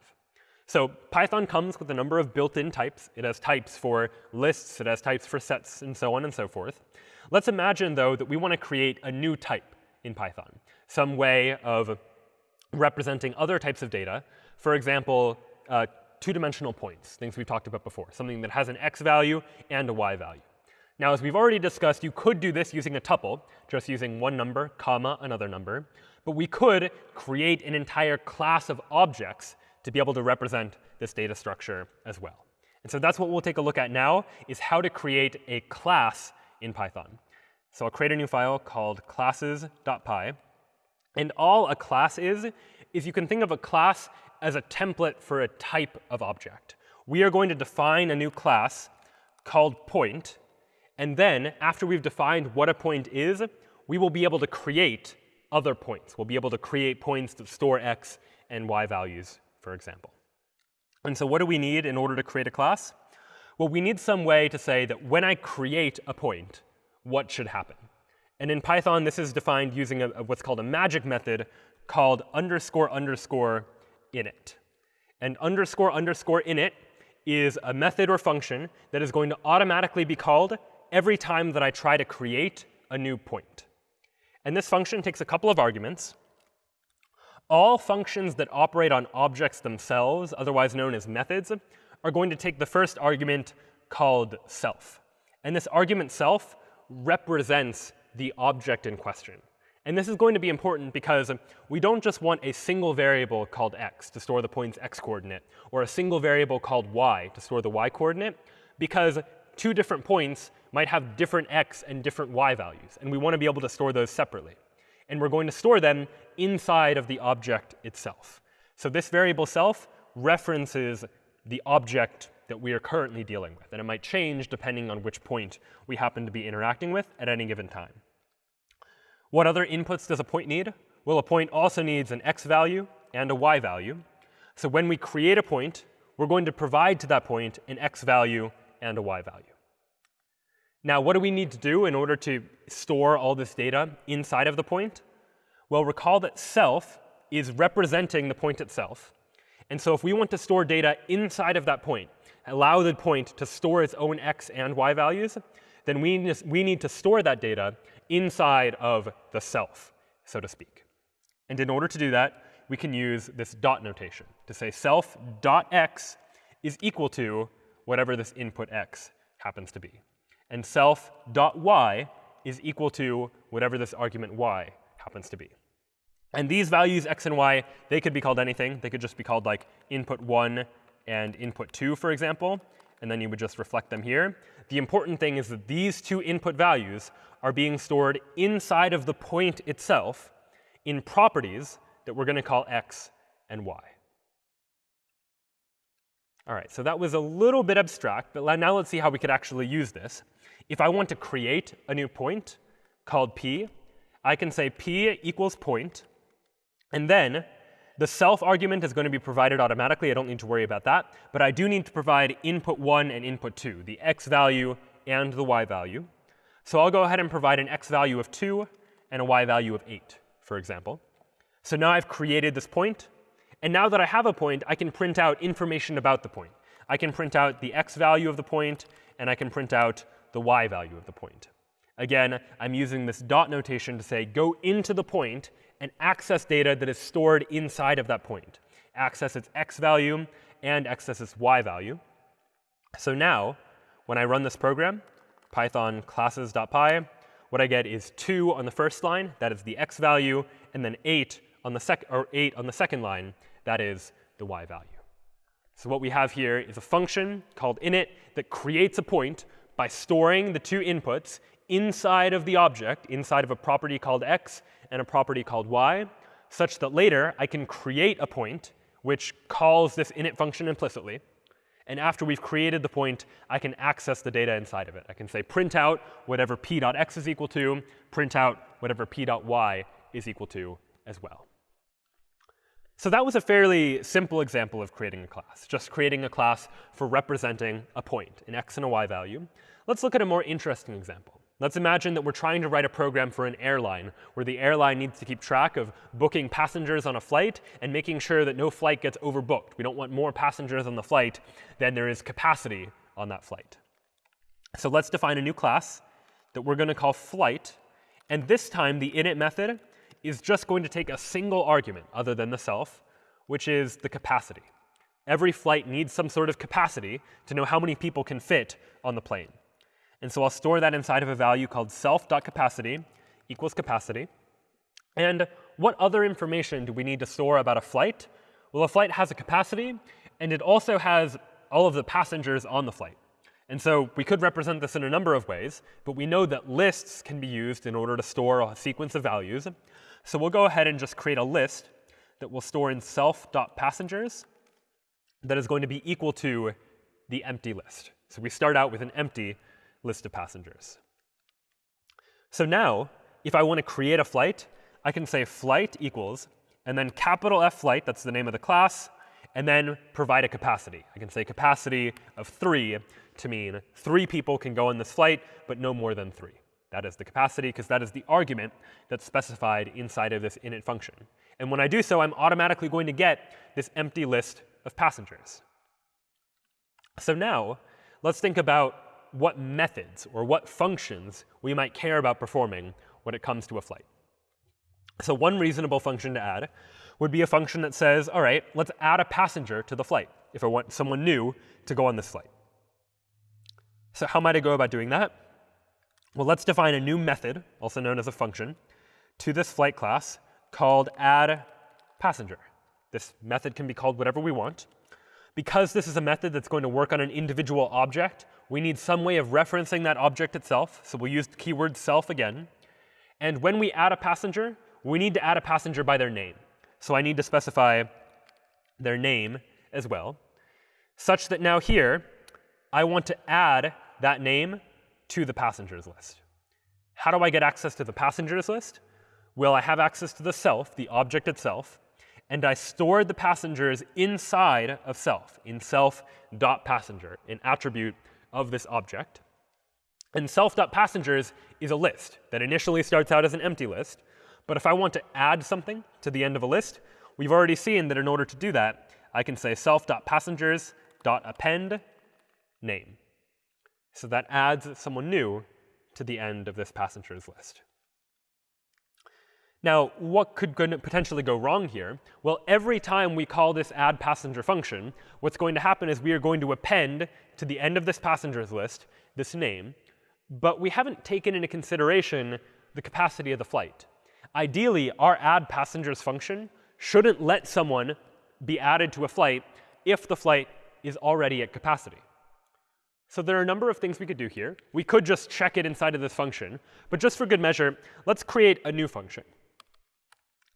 So Python comes with a number of built-in types. It has types for lists. It has types for sets, and so on and so forth. Let's imagine, though, that we want to create a new type in Python, some way of representing other types of data. For example, uh, two-dimensional points, things we've talked about before, something that has an x value and a y value. Now, as we've already discussed, you could do this using a tuple, just using one number, comma, another number. But we could create an entire class of objects to be able to represent this data structure as well. And so that's what we'll take a look at now, is how to create a class in Python. So I'll create a new file called classes.py. And all a class is, is you can think of a class as a template for a type of object. We are going to define a new class called point, and then, after we've defined what a point is, we will be able to create other points. We'll be able to create points that store x and y values, for example. And so what do we need in order to create a class? Well, we need some way to say that when I create a point, what should happen? And in Python, this is defined using a, a what's called a magic method called underscore underscore init. And underscore underscore init is a method or function that is going to automatically be called every time that I try to create a new point. And this function takes a couple of arguments. All functions that operate on objects themselves, otherwise known as methods, are going to take the first argument called self. And this argument self represents the object in question. And this is going to be important because we don't just want a single variable called x to store the point's x coordinate, or a single variable called y to store the y coordinate, because two different points might have different x and different y values. And we want to be able to store those separately. And we're going to store them inside of the object itself. So this variable self references the object that we are currently dealing with. And it might change depending on which point we happen to be interacting with at any given time. What other inputs does a point need? Well, a point also needs an x value and a y value. So when we create a point, we're going to provide to that point an x value and a y value. Now, what do we need to do in order to store all this data inside of the point? Well, recall that self is representing the point itself. And so if we want to store data inside of that point, allow the point to store its own x and y values, then we, we need to store that data inside of the self, so to speak. And in order to do that, we can use this dot notation to say self dot x is equal to whatever this input x happens to be. And self dot y is equal to whatever this argument y happens to be. And these values, x and y, they could be called anything. They could just be called like input 1 and input 2, for example. And then you would just reflect them here. The important thing is that these two input values are being stored inside of the point itself in properties that we're going to call x and y. All right, so that was a little bit abstract, but now let's see how we could actually use this. If I want to create a new point called p, I can say p equals point, and then the self argument is going to be provided automatically. I don't need to worry about that. But I do need to provide input 1 and input 2, the x value and the y value. So I'll go ahead and provide an x value of 2 and a y value of 8, for example. So now I've created this point. And now that I have a point, I can print out information about the point. I can print out the x value of the point, and I can print out the y value of the point. Again, I'm using this dot notation to say go into the point and access data that is stored inside of that point. Access its x value and access its y value. So now, when I run this program, python classes.py, what I get is 2 on the first line, that is the x value, and then 8 on the, sec or 8 on the second line, that is the y value. So what we have here is a function called init that creates a point by storing the two inputs inside of the object, inside of a property called x and a property called y, such that later I can create a point which calls this init function implicitly. And after we've created the point, I can access the data inside of it. I can say print out whatever p.x is equal to, print out whatever p.y is equal to as well. So that was a fairly simple example of creating a class, just creating a class for representing a point, an x and a y value. Let's look at a more interesting example. Let's imagine that we're trying to write a program for an airline where the airline needs to keep track of booking passengers on a flight and making sure that no flight gets overbooked. We don't want more passengers on the flight than there is capacity on that flight. So let's define a new class that we're going to call flight. And this time, the init method is just going to take a single argument other than the self, which is the capacity. Every flight needs some sort of capacity to know how many people can fit on the plane. And so I'll store that inside of a value called self.capacity equals capacity. And what other information do we need to store about a flight? Well, a flight has a capacity, and it also has all of the passengers on the flight. And so we could represent this in a number of ways, but we know that lists can be used in order to store a sequence of values. So we'll go ahead and just create a list that will store in self.passengers that is going to be equal to the empty list. So we start out with an empty list of passengers. So now, if I want to create a flight, I can say flight equals, and then capital F flight, that's the name of the class, and then provide a capacity. I can say capacity of 3 to mean 3 people can go on this flight, but no more than 3. That is the capacity, because that is the argument that's specified inside of this init function. And when I do so, I'm automatically going to get this empty list of passengers. So now, let's think about what methods or what functions we might care about performing when it comes to a flight. So one reasonable function to add would be a function that says, all right, let's add a passenger to the flight if I want someone new to go on this flight. So how might I go about doing that? Well, let's define a new method, also known as a function, to this flight class called add passenger. This method can be called whatever we want. Because this is a method that's going to work on an individual object, we need some way of referencing that object itself. So we'll use the keyword self again. And when we add a passenger, we need to add a passenger by their name. So I need to specify their name as well, such that now here, I want to add that name to the passengers list. How do I get access to the passengers list? Well, I have access to the self, the object itself, and I stored the passengers inside of self, in self.passenger, an attribute of this object. And self.passengers is a list that initially starts out as an empty list. But if I want to add something to the end of a list, we've already seen that in order to do that, I can say self.passengers.append name. So that adds someone new to the end of this passengers list. Now, what could potentially go wrong here? Well, every time we call this add passenger function, what's going to happen is we are going to append to the end of this passengers list this name. but we haven't taken into consideration the capacity of the flight. Ideally, our add passengers function shouldn't let someone be added to a flight if the flight is already at capacity. So there are a number of things we could do here. We could just check it inside of this function. But just for good measure, let's create a new function.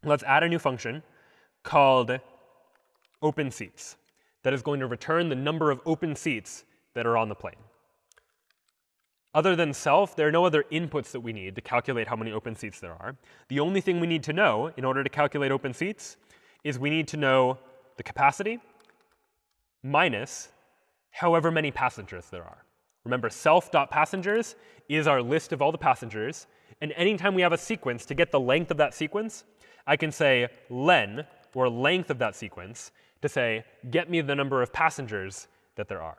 Let's add a new function called open seats that is going to return the number of open seats that are on the plane. Other than self, there are no other inputs that we need to calculate how many open seats there are. The only thing we need to know in order to calculate open seats is we need to know the capacity minus however many passengers there are. Remember, self.passengers is our list of all the passengers. And anytime we have a sequence, to get the length of that sequence, I can say len, or length of that sequence, to say, get me the number of passengers that there are.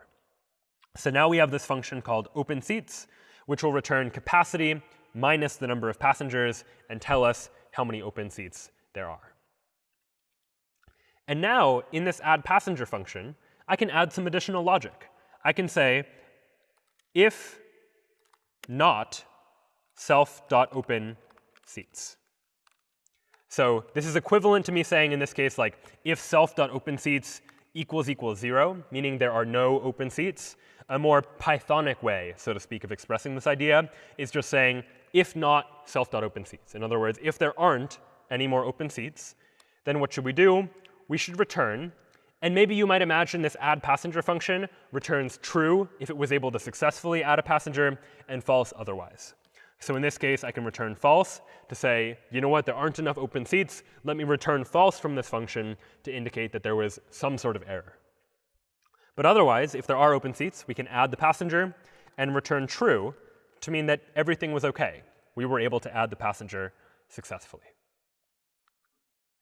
So now we have this function called open seats, which will return capacity minus the number of passengers and tell us how many open seats there are. And now, in this add passenger function, I can add some additional logic. I can say, if not self.open seats. So this is equivalent to me saying in this case, like, if self.open seats equals equals 0, meaning there are no open seats, a more Pythonic way, so to speak, of expressing this idea is just saying, if not self.open seats. In other words, if there aren't any more open seats, then what should we do? We should return. And maybe you might imagine this add passenger function returns true if it was able to successfully add a passenger and false otherwise. So in this case, I can return false to say, you know what, there aren't enough open seats. Let me return false from this function to indicate that there was some sort of error. But otherwise, if there are open seats, we can add the passenger and return true to mean that everything was OK. We were able to add the passenger successfully.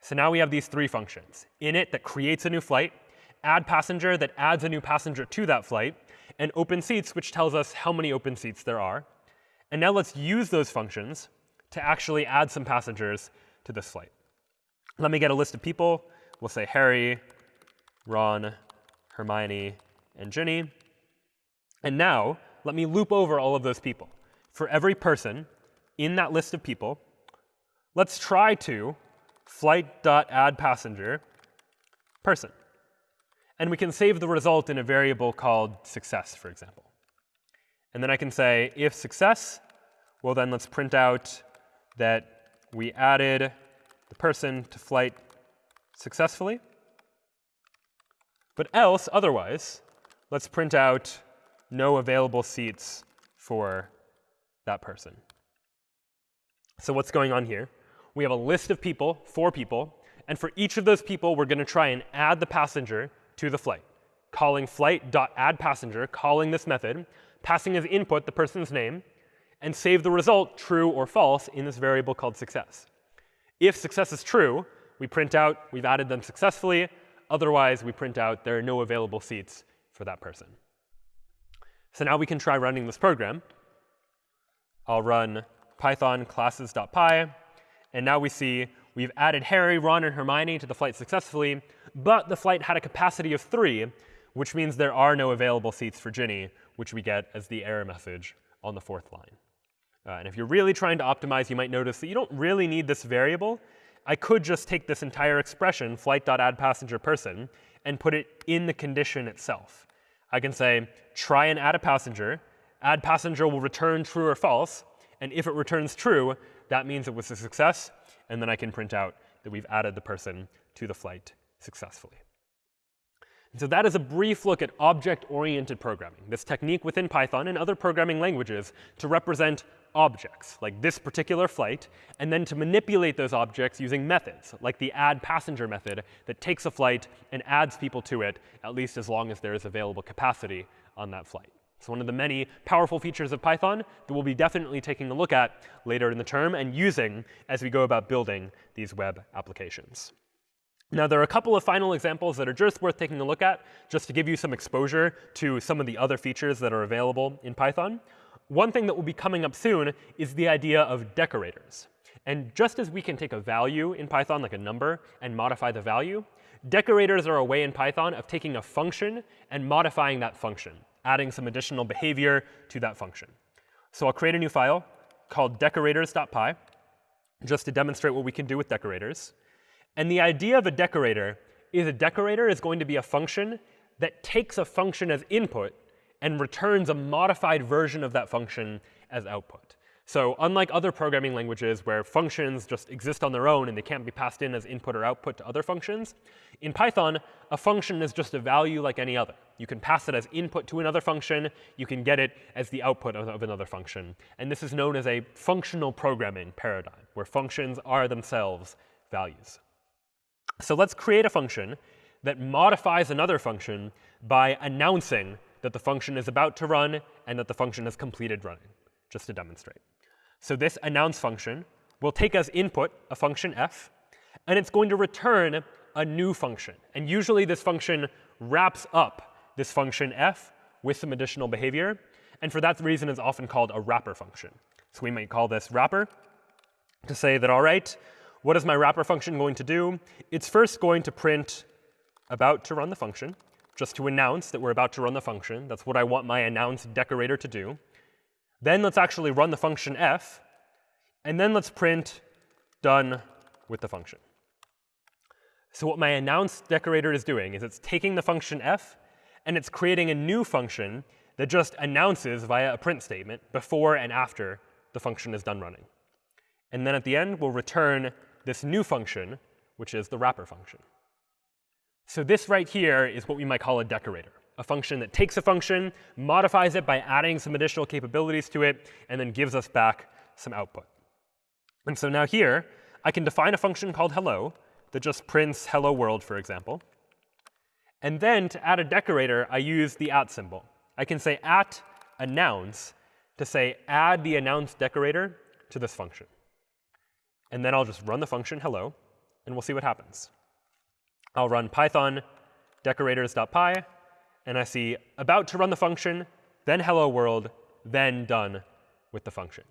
So now we have these three functions. Init that creates a new flight, add passenger that adds a new passenger to that flight, and open seats, which tells us how many open seats there are. And now let's use those functions to actually add some passengers to this flight. Let me get a list of people. We'll say Harry, Ron, Hermione, and Ginny. And now, let me loop over all of those people. For every person in that list of people, let's try to flight.addPassenger person. And we can save the result in a variable called success, for example. And then I can say if success, well, then let's print out that we added the person to flight successfully. But else, otherwise, let's print out no available seats for that person. So what's going on here? We have a list of people, four people, and for each of those people, we're going to try and add the passenger to the flight, calling flight.addPassenger, calling this method, passing as input the person's name, and save the result true or false in this variable called success. If success is true, we print out we've added them successfully. Otherwise, we print out there are no available seats for that person. So now we can try running this program. I'll run python classes.py. And now we see we've added Harry, Ron, and Hermione to the flight successfully. But the flight had a capacity of 3, which means there are no available seats for Ginny, which we get as the error message on the fourth line. Uh, and if you're really trying to optimize, you might notice that you don't really need this variable I could just take this entire expression, flight.addPassengerPerson, and put it in the condition itself. I can say, try and add a passenger. Add passenger will return true or false. And if it returns true, that means it was a success. And then I can print out that we've added the person to the flight successfully. And so that is a brief look at object-oriented programming, this technique within Python and other programming languages to represent objects, like this particular flight, and then to manipulate those objects using methods, like the add passenger method that takes a flight and adds people to it, at least as long as there is available capacity on that flight. It's one of the many powerful features of Python that we'll be definitely taking a look at later in the term and using as we go about building these web applications. Now, there are a couple of final examples that are just worth taking a look at, just to give you some exposure to some of the other features that are available in Python. One thing that will be coming up soon is the idea of decorators. And just as we can take a value in Python, like a number, and modify the value, decorators are a way in Python of taking a function and modifying that function, adding some additional behavior to that function. So I'll create a new file called decorators.py just to demonstrate what we can do with decorators. And the idea of a decorator is a decorator is going to be a function that takes a function as input and returns a modified version of that function as output. So unlike other programming languages where functions just exist on their own and they can't be passed in as input or output to other functions, in Python, a function is just a value like any other. You can pass it as input to another function. You can get it as the output of, another function. And this is known as a functional programming paradigm, where functions are themselves values. So let's create a function that modifies another function by announcing that the function is about to run and that the function has completed running, just to demonstrate. So this announce function will take as input a function f, and it's going to return a new function. And usually this function wraps up this function f with some additional behavior. And for that reason, it's often called a wrapper function. So we might call this wrapper to say that, all right, what is my wrapper function going to do? It's first going to print about to run the function, just to announce that we're about to run the function. That's what I want my announce decorator to do. Then let's actually run the function f, and then let's print done with the function. So what my announce decorator is doing is it's taking the function f, and it's creating a new function that just announces via a print statement before and after the function is done running. And then at the end, we'll return this new function, which is the wrapper function. So this right here is what we might call a decorator a function that takes a function, modifies it by adding some additional capabilities to it, and then gives us back some output. And so now here, I can define a function called hello that just prints hello world, for example. And then to add a decorator, I use the at symbol. I can say at announce to say add the announce decorator to this function. And then I'll just run the function hello, and we'll see what happens. I'll run python decorators.py, and I see about to run the function, then hello world, then done with the function.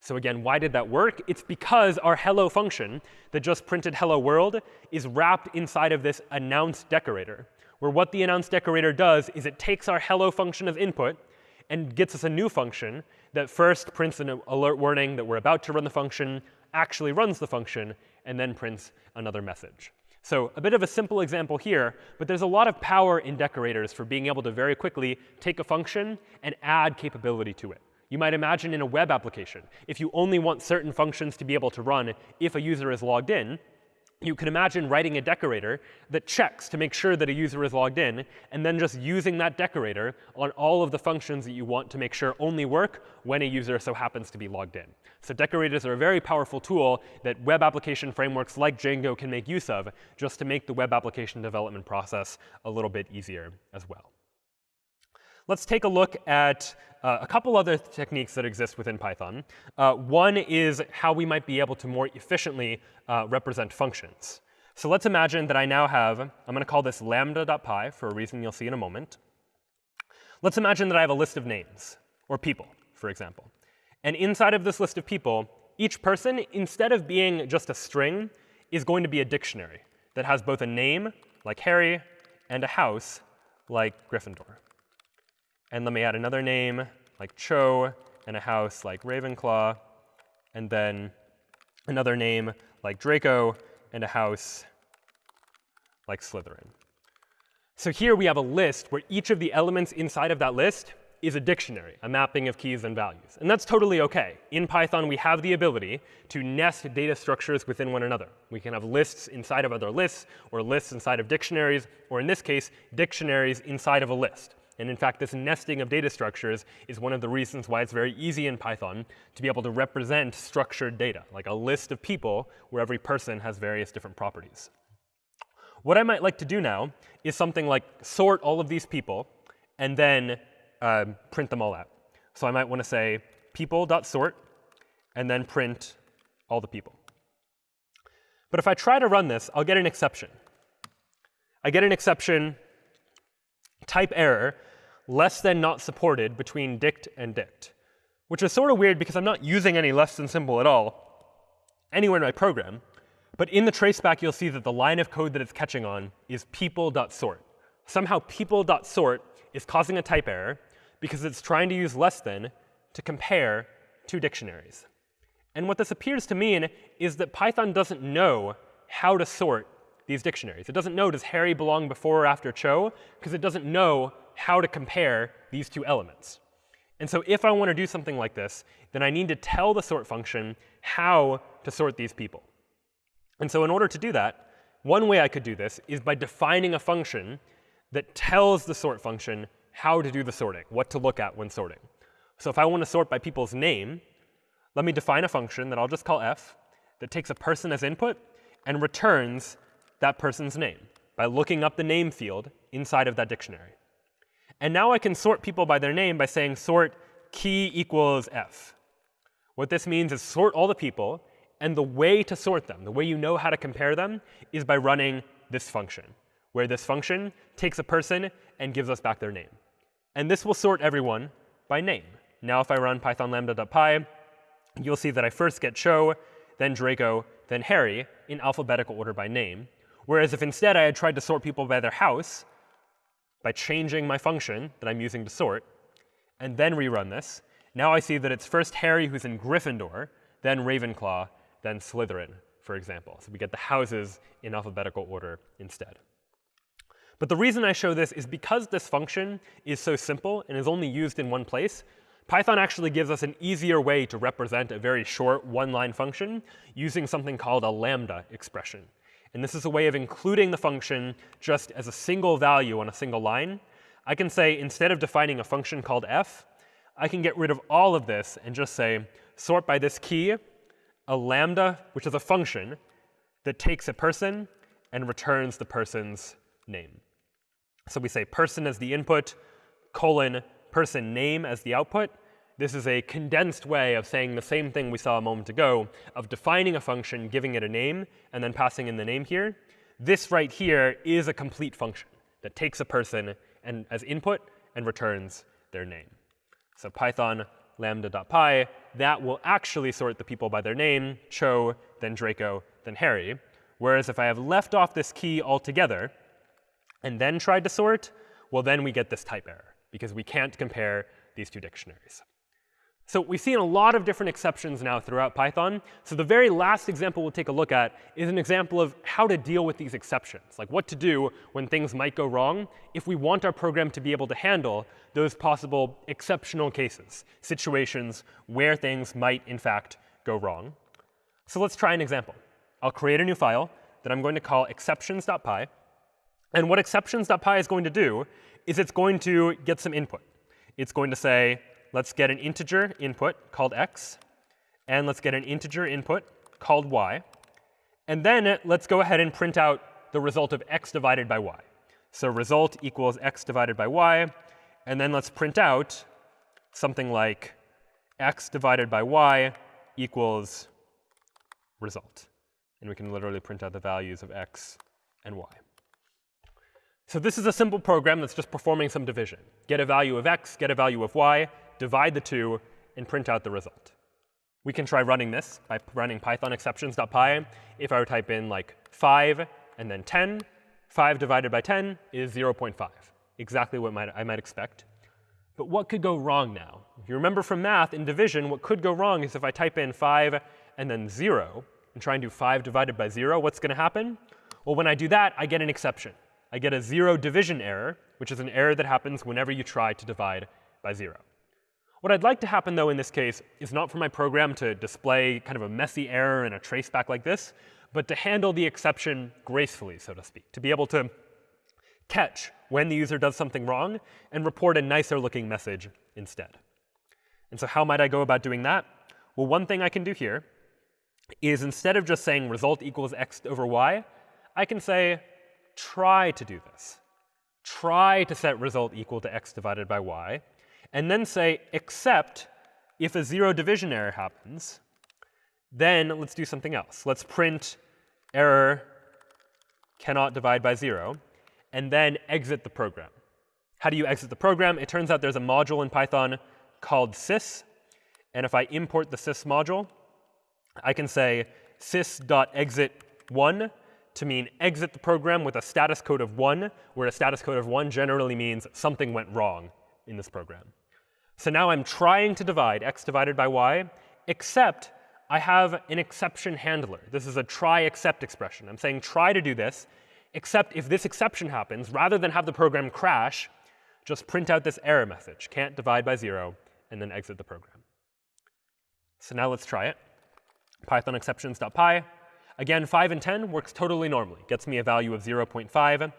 So again, why did that work? It's because our hello function that just printed hello world is wrapped inside of this announce decorator, where what the announce decorator does is it takes our hello function as input and gets us a new function that first prints an alert warning that we're about to run the function, actually runs the function, and then prints another message. So a bit of a simple example here, but there's a lot of power in decorators for being able to very quickly take a function and add capability to it. You might imagine in a web application, if you only want certain functions to be able to run if a user is logged in, you can imagine writing a decorator that checks to make sure that a user is logged in, and then just using that decorator on all of the functions that you want to make sure only work when a user so happens to be logged in. So decorators are a very powerful tool that web application frameworks like Django can make use of just to make the web application development process a little bit easier as well. Let's take a look at uh, a couple other techniques that exist within Python. Uh, one is how we might be able to more efficiently uh, represent functions. So let's imagine that I now have, I'm going to call this lambda.py for a reason you'll see in a moment. Let's imagine that I have a list of names, or people, for example. And inside of this list of people, each person, instead of being just a string, is going to be a dictionary that has both a name, like Harry, and a house, like Gryffindor. And let me add another name like Cho and a house like Ravenclaw, and then another name like Draco and a house like Slytherin. So here we have a list where each of the elements inside of that list is a dictionary, a mapping of keys and values. And that's totally OK. In Python, we have the ability to nest data structures within one another. We can have lists inside of other lists, or lists inside of dictionaries, or in this case, dictionaries inside of a list. And in fact, this nesting of data structures is one of the reasons why it's very easy in Python to be able to represent structured data, like a list of people where every person has various different properties. What I might like to do now is something like sort all of these people and then uh, print them all out. So I might want to say people.sort and then print all the people. But if I try to run this, I'll get an exception. I get an exception type error less than not supported between dict and dict, which is sort of weird because I'm not using any less than symbol at all anywhere in my program. But in the traceback, you'll see that the line of code that it's catching on is people.sort. Somehow people.sort is causing a type error because it's trying to use less than to compare two dictionaries. And what this appears to mean is that Python doesn't know how to sort these dictionaries. It doesn't know does Harry belong before or after Cho, because it doesn't know how to compare these two elements. And so if I want to do something like this, then I need to tell the sort function how to sort these people. And so in order to do that, one way I could do this is by defining a function that tells the sort function how to do the sorting, what to look at when sorting. So if I want to sort by people's name, let me define a function that I'll just call f that takes a person as input and returns that person's name by looking up the name field inside of that dictionary. And now I can sort people by their name by saying sort key equals f. What this means is sort all the people, and the way to sort them, the way you know how to compare them, is by running this function, where this function takes a person and gives us back their name. And this will sort everyone by name. Now if I run python lambda.py, you'll see that I first get Cho, then Draco, then Harry in alphabetical order by name. Whereas if instead I had tried to sort people by their house, by changing my function that I'm using to sort, and then rerun this, now I see that it's first Harry who's in Gryffindor, then Ravenclaw, then Slytherin, for example. So we get the houses in alphabetical order instead. But the reason I show this is because this function is so simple and is only used in one place, Python actually gives us an easier way to represent a very short one-line function using something called a lambda expression. And this is a way of including the function just as a single value on a single line. I can say instead of defining a function called f, I can get rid of all of this and just say sort by this key a lambda, which is a function that takes a person and returns the person's name. So we say person as the input, colon, person name as the output. This is a condensed way of saying the same thing we saw a moment ago, of defining a function, giving it a name, and then passing in the name here. This right here is a complete function that takes a person and as input and returns their name. So Python lambda.py, that will actually sort the people by their name, Cho, then Draco, then Harry. Whereas if I have left off this key altogether and then tried to sort, well, then we get this type error because we can't compare these two dictionaries. So we've seen a lot of different exceptions now throughout Python. So the very last example we'll take a look at is an example of how to deal with these exceptions, like what to do when things might go wrong if we want our program to be able to handle those possible exceptional cases, situations where things might, in fact, go wrong. So let's try an example. I'll create a new file that I'm going to call exceptions.py. And what exceptions.py is going to do is it's going to get some input. It's going to say, let's get an integer input called x, and let's get an integer input called y. And then let's go ahead and print out the result of x divided by y. So result equals x divided by y. And then let's print out something like x divided by y equals result. And we can literally print out the values of x and y. So this is a simple program that's just performing some division. Get a value of x, get a value of y, divide the two, and print out the result. We can try running this by running python exceptions.py. If I were to type in like 5 and then 10, 5 divided by 10 is 0.5, exactly what might, I might expect. But what could go wrong now? If you remember from math, in division, what could go wrong is if I type in 5 and then 0 and try and do 5 divided by 0, what's going to happen? Well, when I do that, I get an exception. I get a zero division error, which is an error that happens whenever you try to divide by 0. What I'd like to happen, though, in this case is not for my program to display kind of a messy error and a traceback like this, but to handle the exception gracefully, so to speak, to be able to catch when the user does something wrong and report a nicer looking message instead. And so how might I go about doing that? Well, one thing I can do here is instead of just saying result equals x over y, I can say try to do this. Try to set result equal to x divided by y and then say, except if a zero division error happens, then let's do something else. Let's print error cannot divide by 0, and then exit the program. How do you exit the program? It turns out there's a module in Python called sys. And if I import the sys module, I can say sys.exit1 to mean exit the program with a status code of 1, where a status code of 1 generally means something went wrong in this program. So now I'm trying to divide x divided by y, except I have an exception handler. This is a try except expression. I'm saying try to do this, except if this exception happens, rather than have the program crash, just print out this error message, can't divide by 0, and then exit the program. So now let's try it. Python exceptions.py. Again, 5 and 10 works totally normally, gets me a value of 0.5.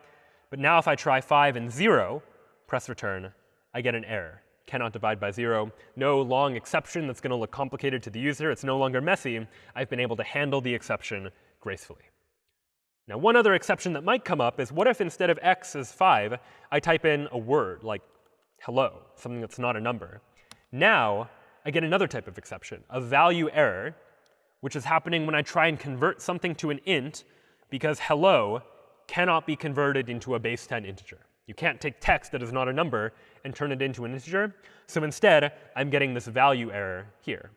But now if I try 5 and 0, press return, I get an error. Cannot divide by 0. No long exception that's going to look complicated to the user. It's no longer messy. I've been able to handle the exception gracefully. Now, one other exception that might come up is what if instead of x is 5, I type in a word like hello, something that's not a number. Now, I get another type of exception, a value error, which is happening when I try and convert something to an int because hello cannot be converted into a base 10 integer. You can't take text that is not a number and turn it into an integer. So instead, I'm getting this value error here.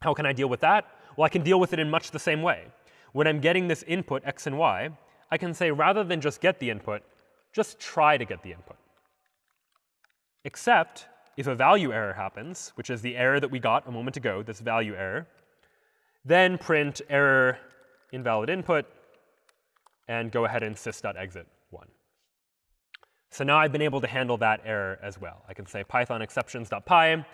How can I deal with that? Well, I can deal with it in much the same way when I'm getting this input x and y, I can say rather than just get the input, just try to get the input. Except if a value error happens, which is the error that we got a moment ago, this value error, then print error invalid input and go ahead and sys.exit 1. So now I've been able to handle that error as well. I can say python exceptions.py.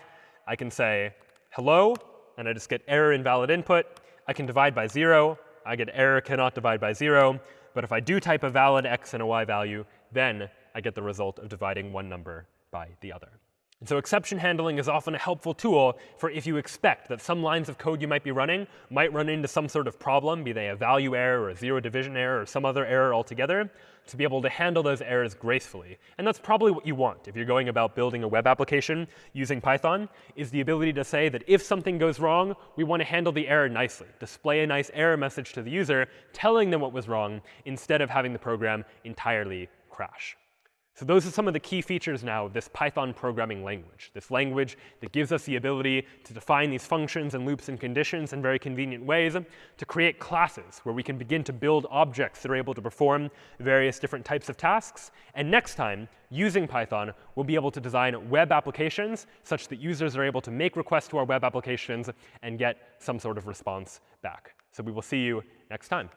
I can say hello, and I just get error invalid input. I can divide by 0. I get error cannot divide by 0. But if I do type a valid x and a y value, then I get the result of dividing one number by the other. And so exception handling is often a helpful tool for if you expect that some lines of code you might be running might run into some sort of problem, be they a value error or a zero division error or some other error altogether, to be able to handle those errors gracefully. And that's probably what you want if you're going about building a web application using Python, is the ability to say that if something goes wrong, we want to handle the error nicely, display a nice error message to the user telling them what was wrong instead of having the program entirely crash. So those are some of the key features now of this Python programming language, this language that gives us the ability to define these functions and loops and conditions in very convenient ways, to create classes where we can begin to build objects that are able to perform various different types of tasks. And next time, using Python, we'll be able to design web applications such that users are able to make requests to our web applications and get some sort of response back. So we will see you next time.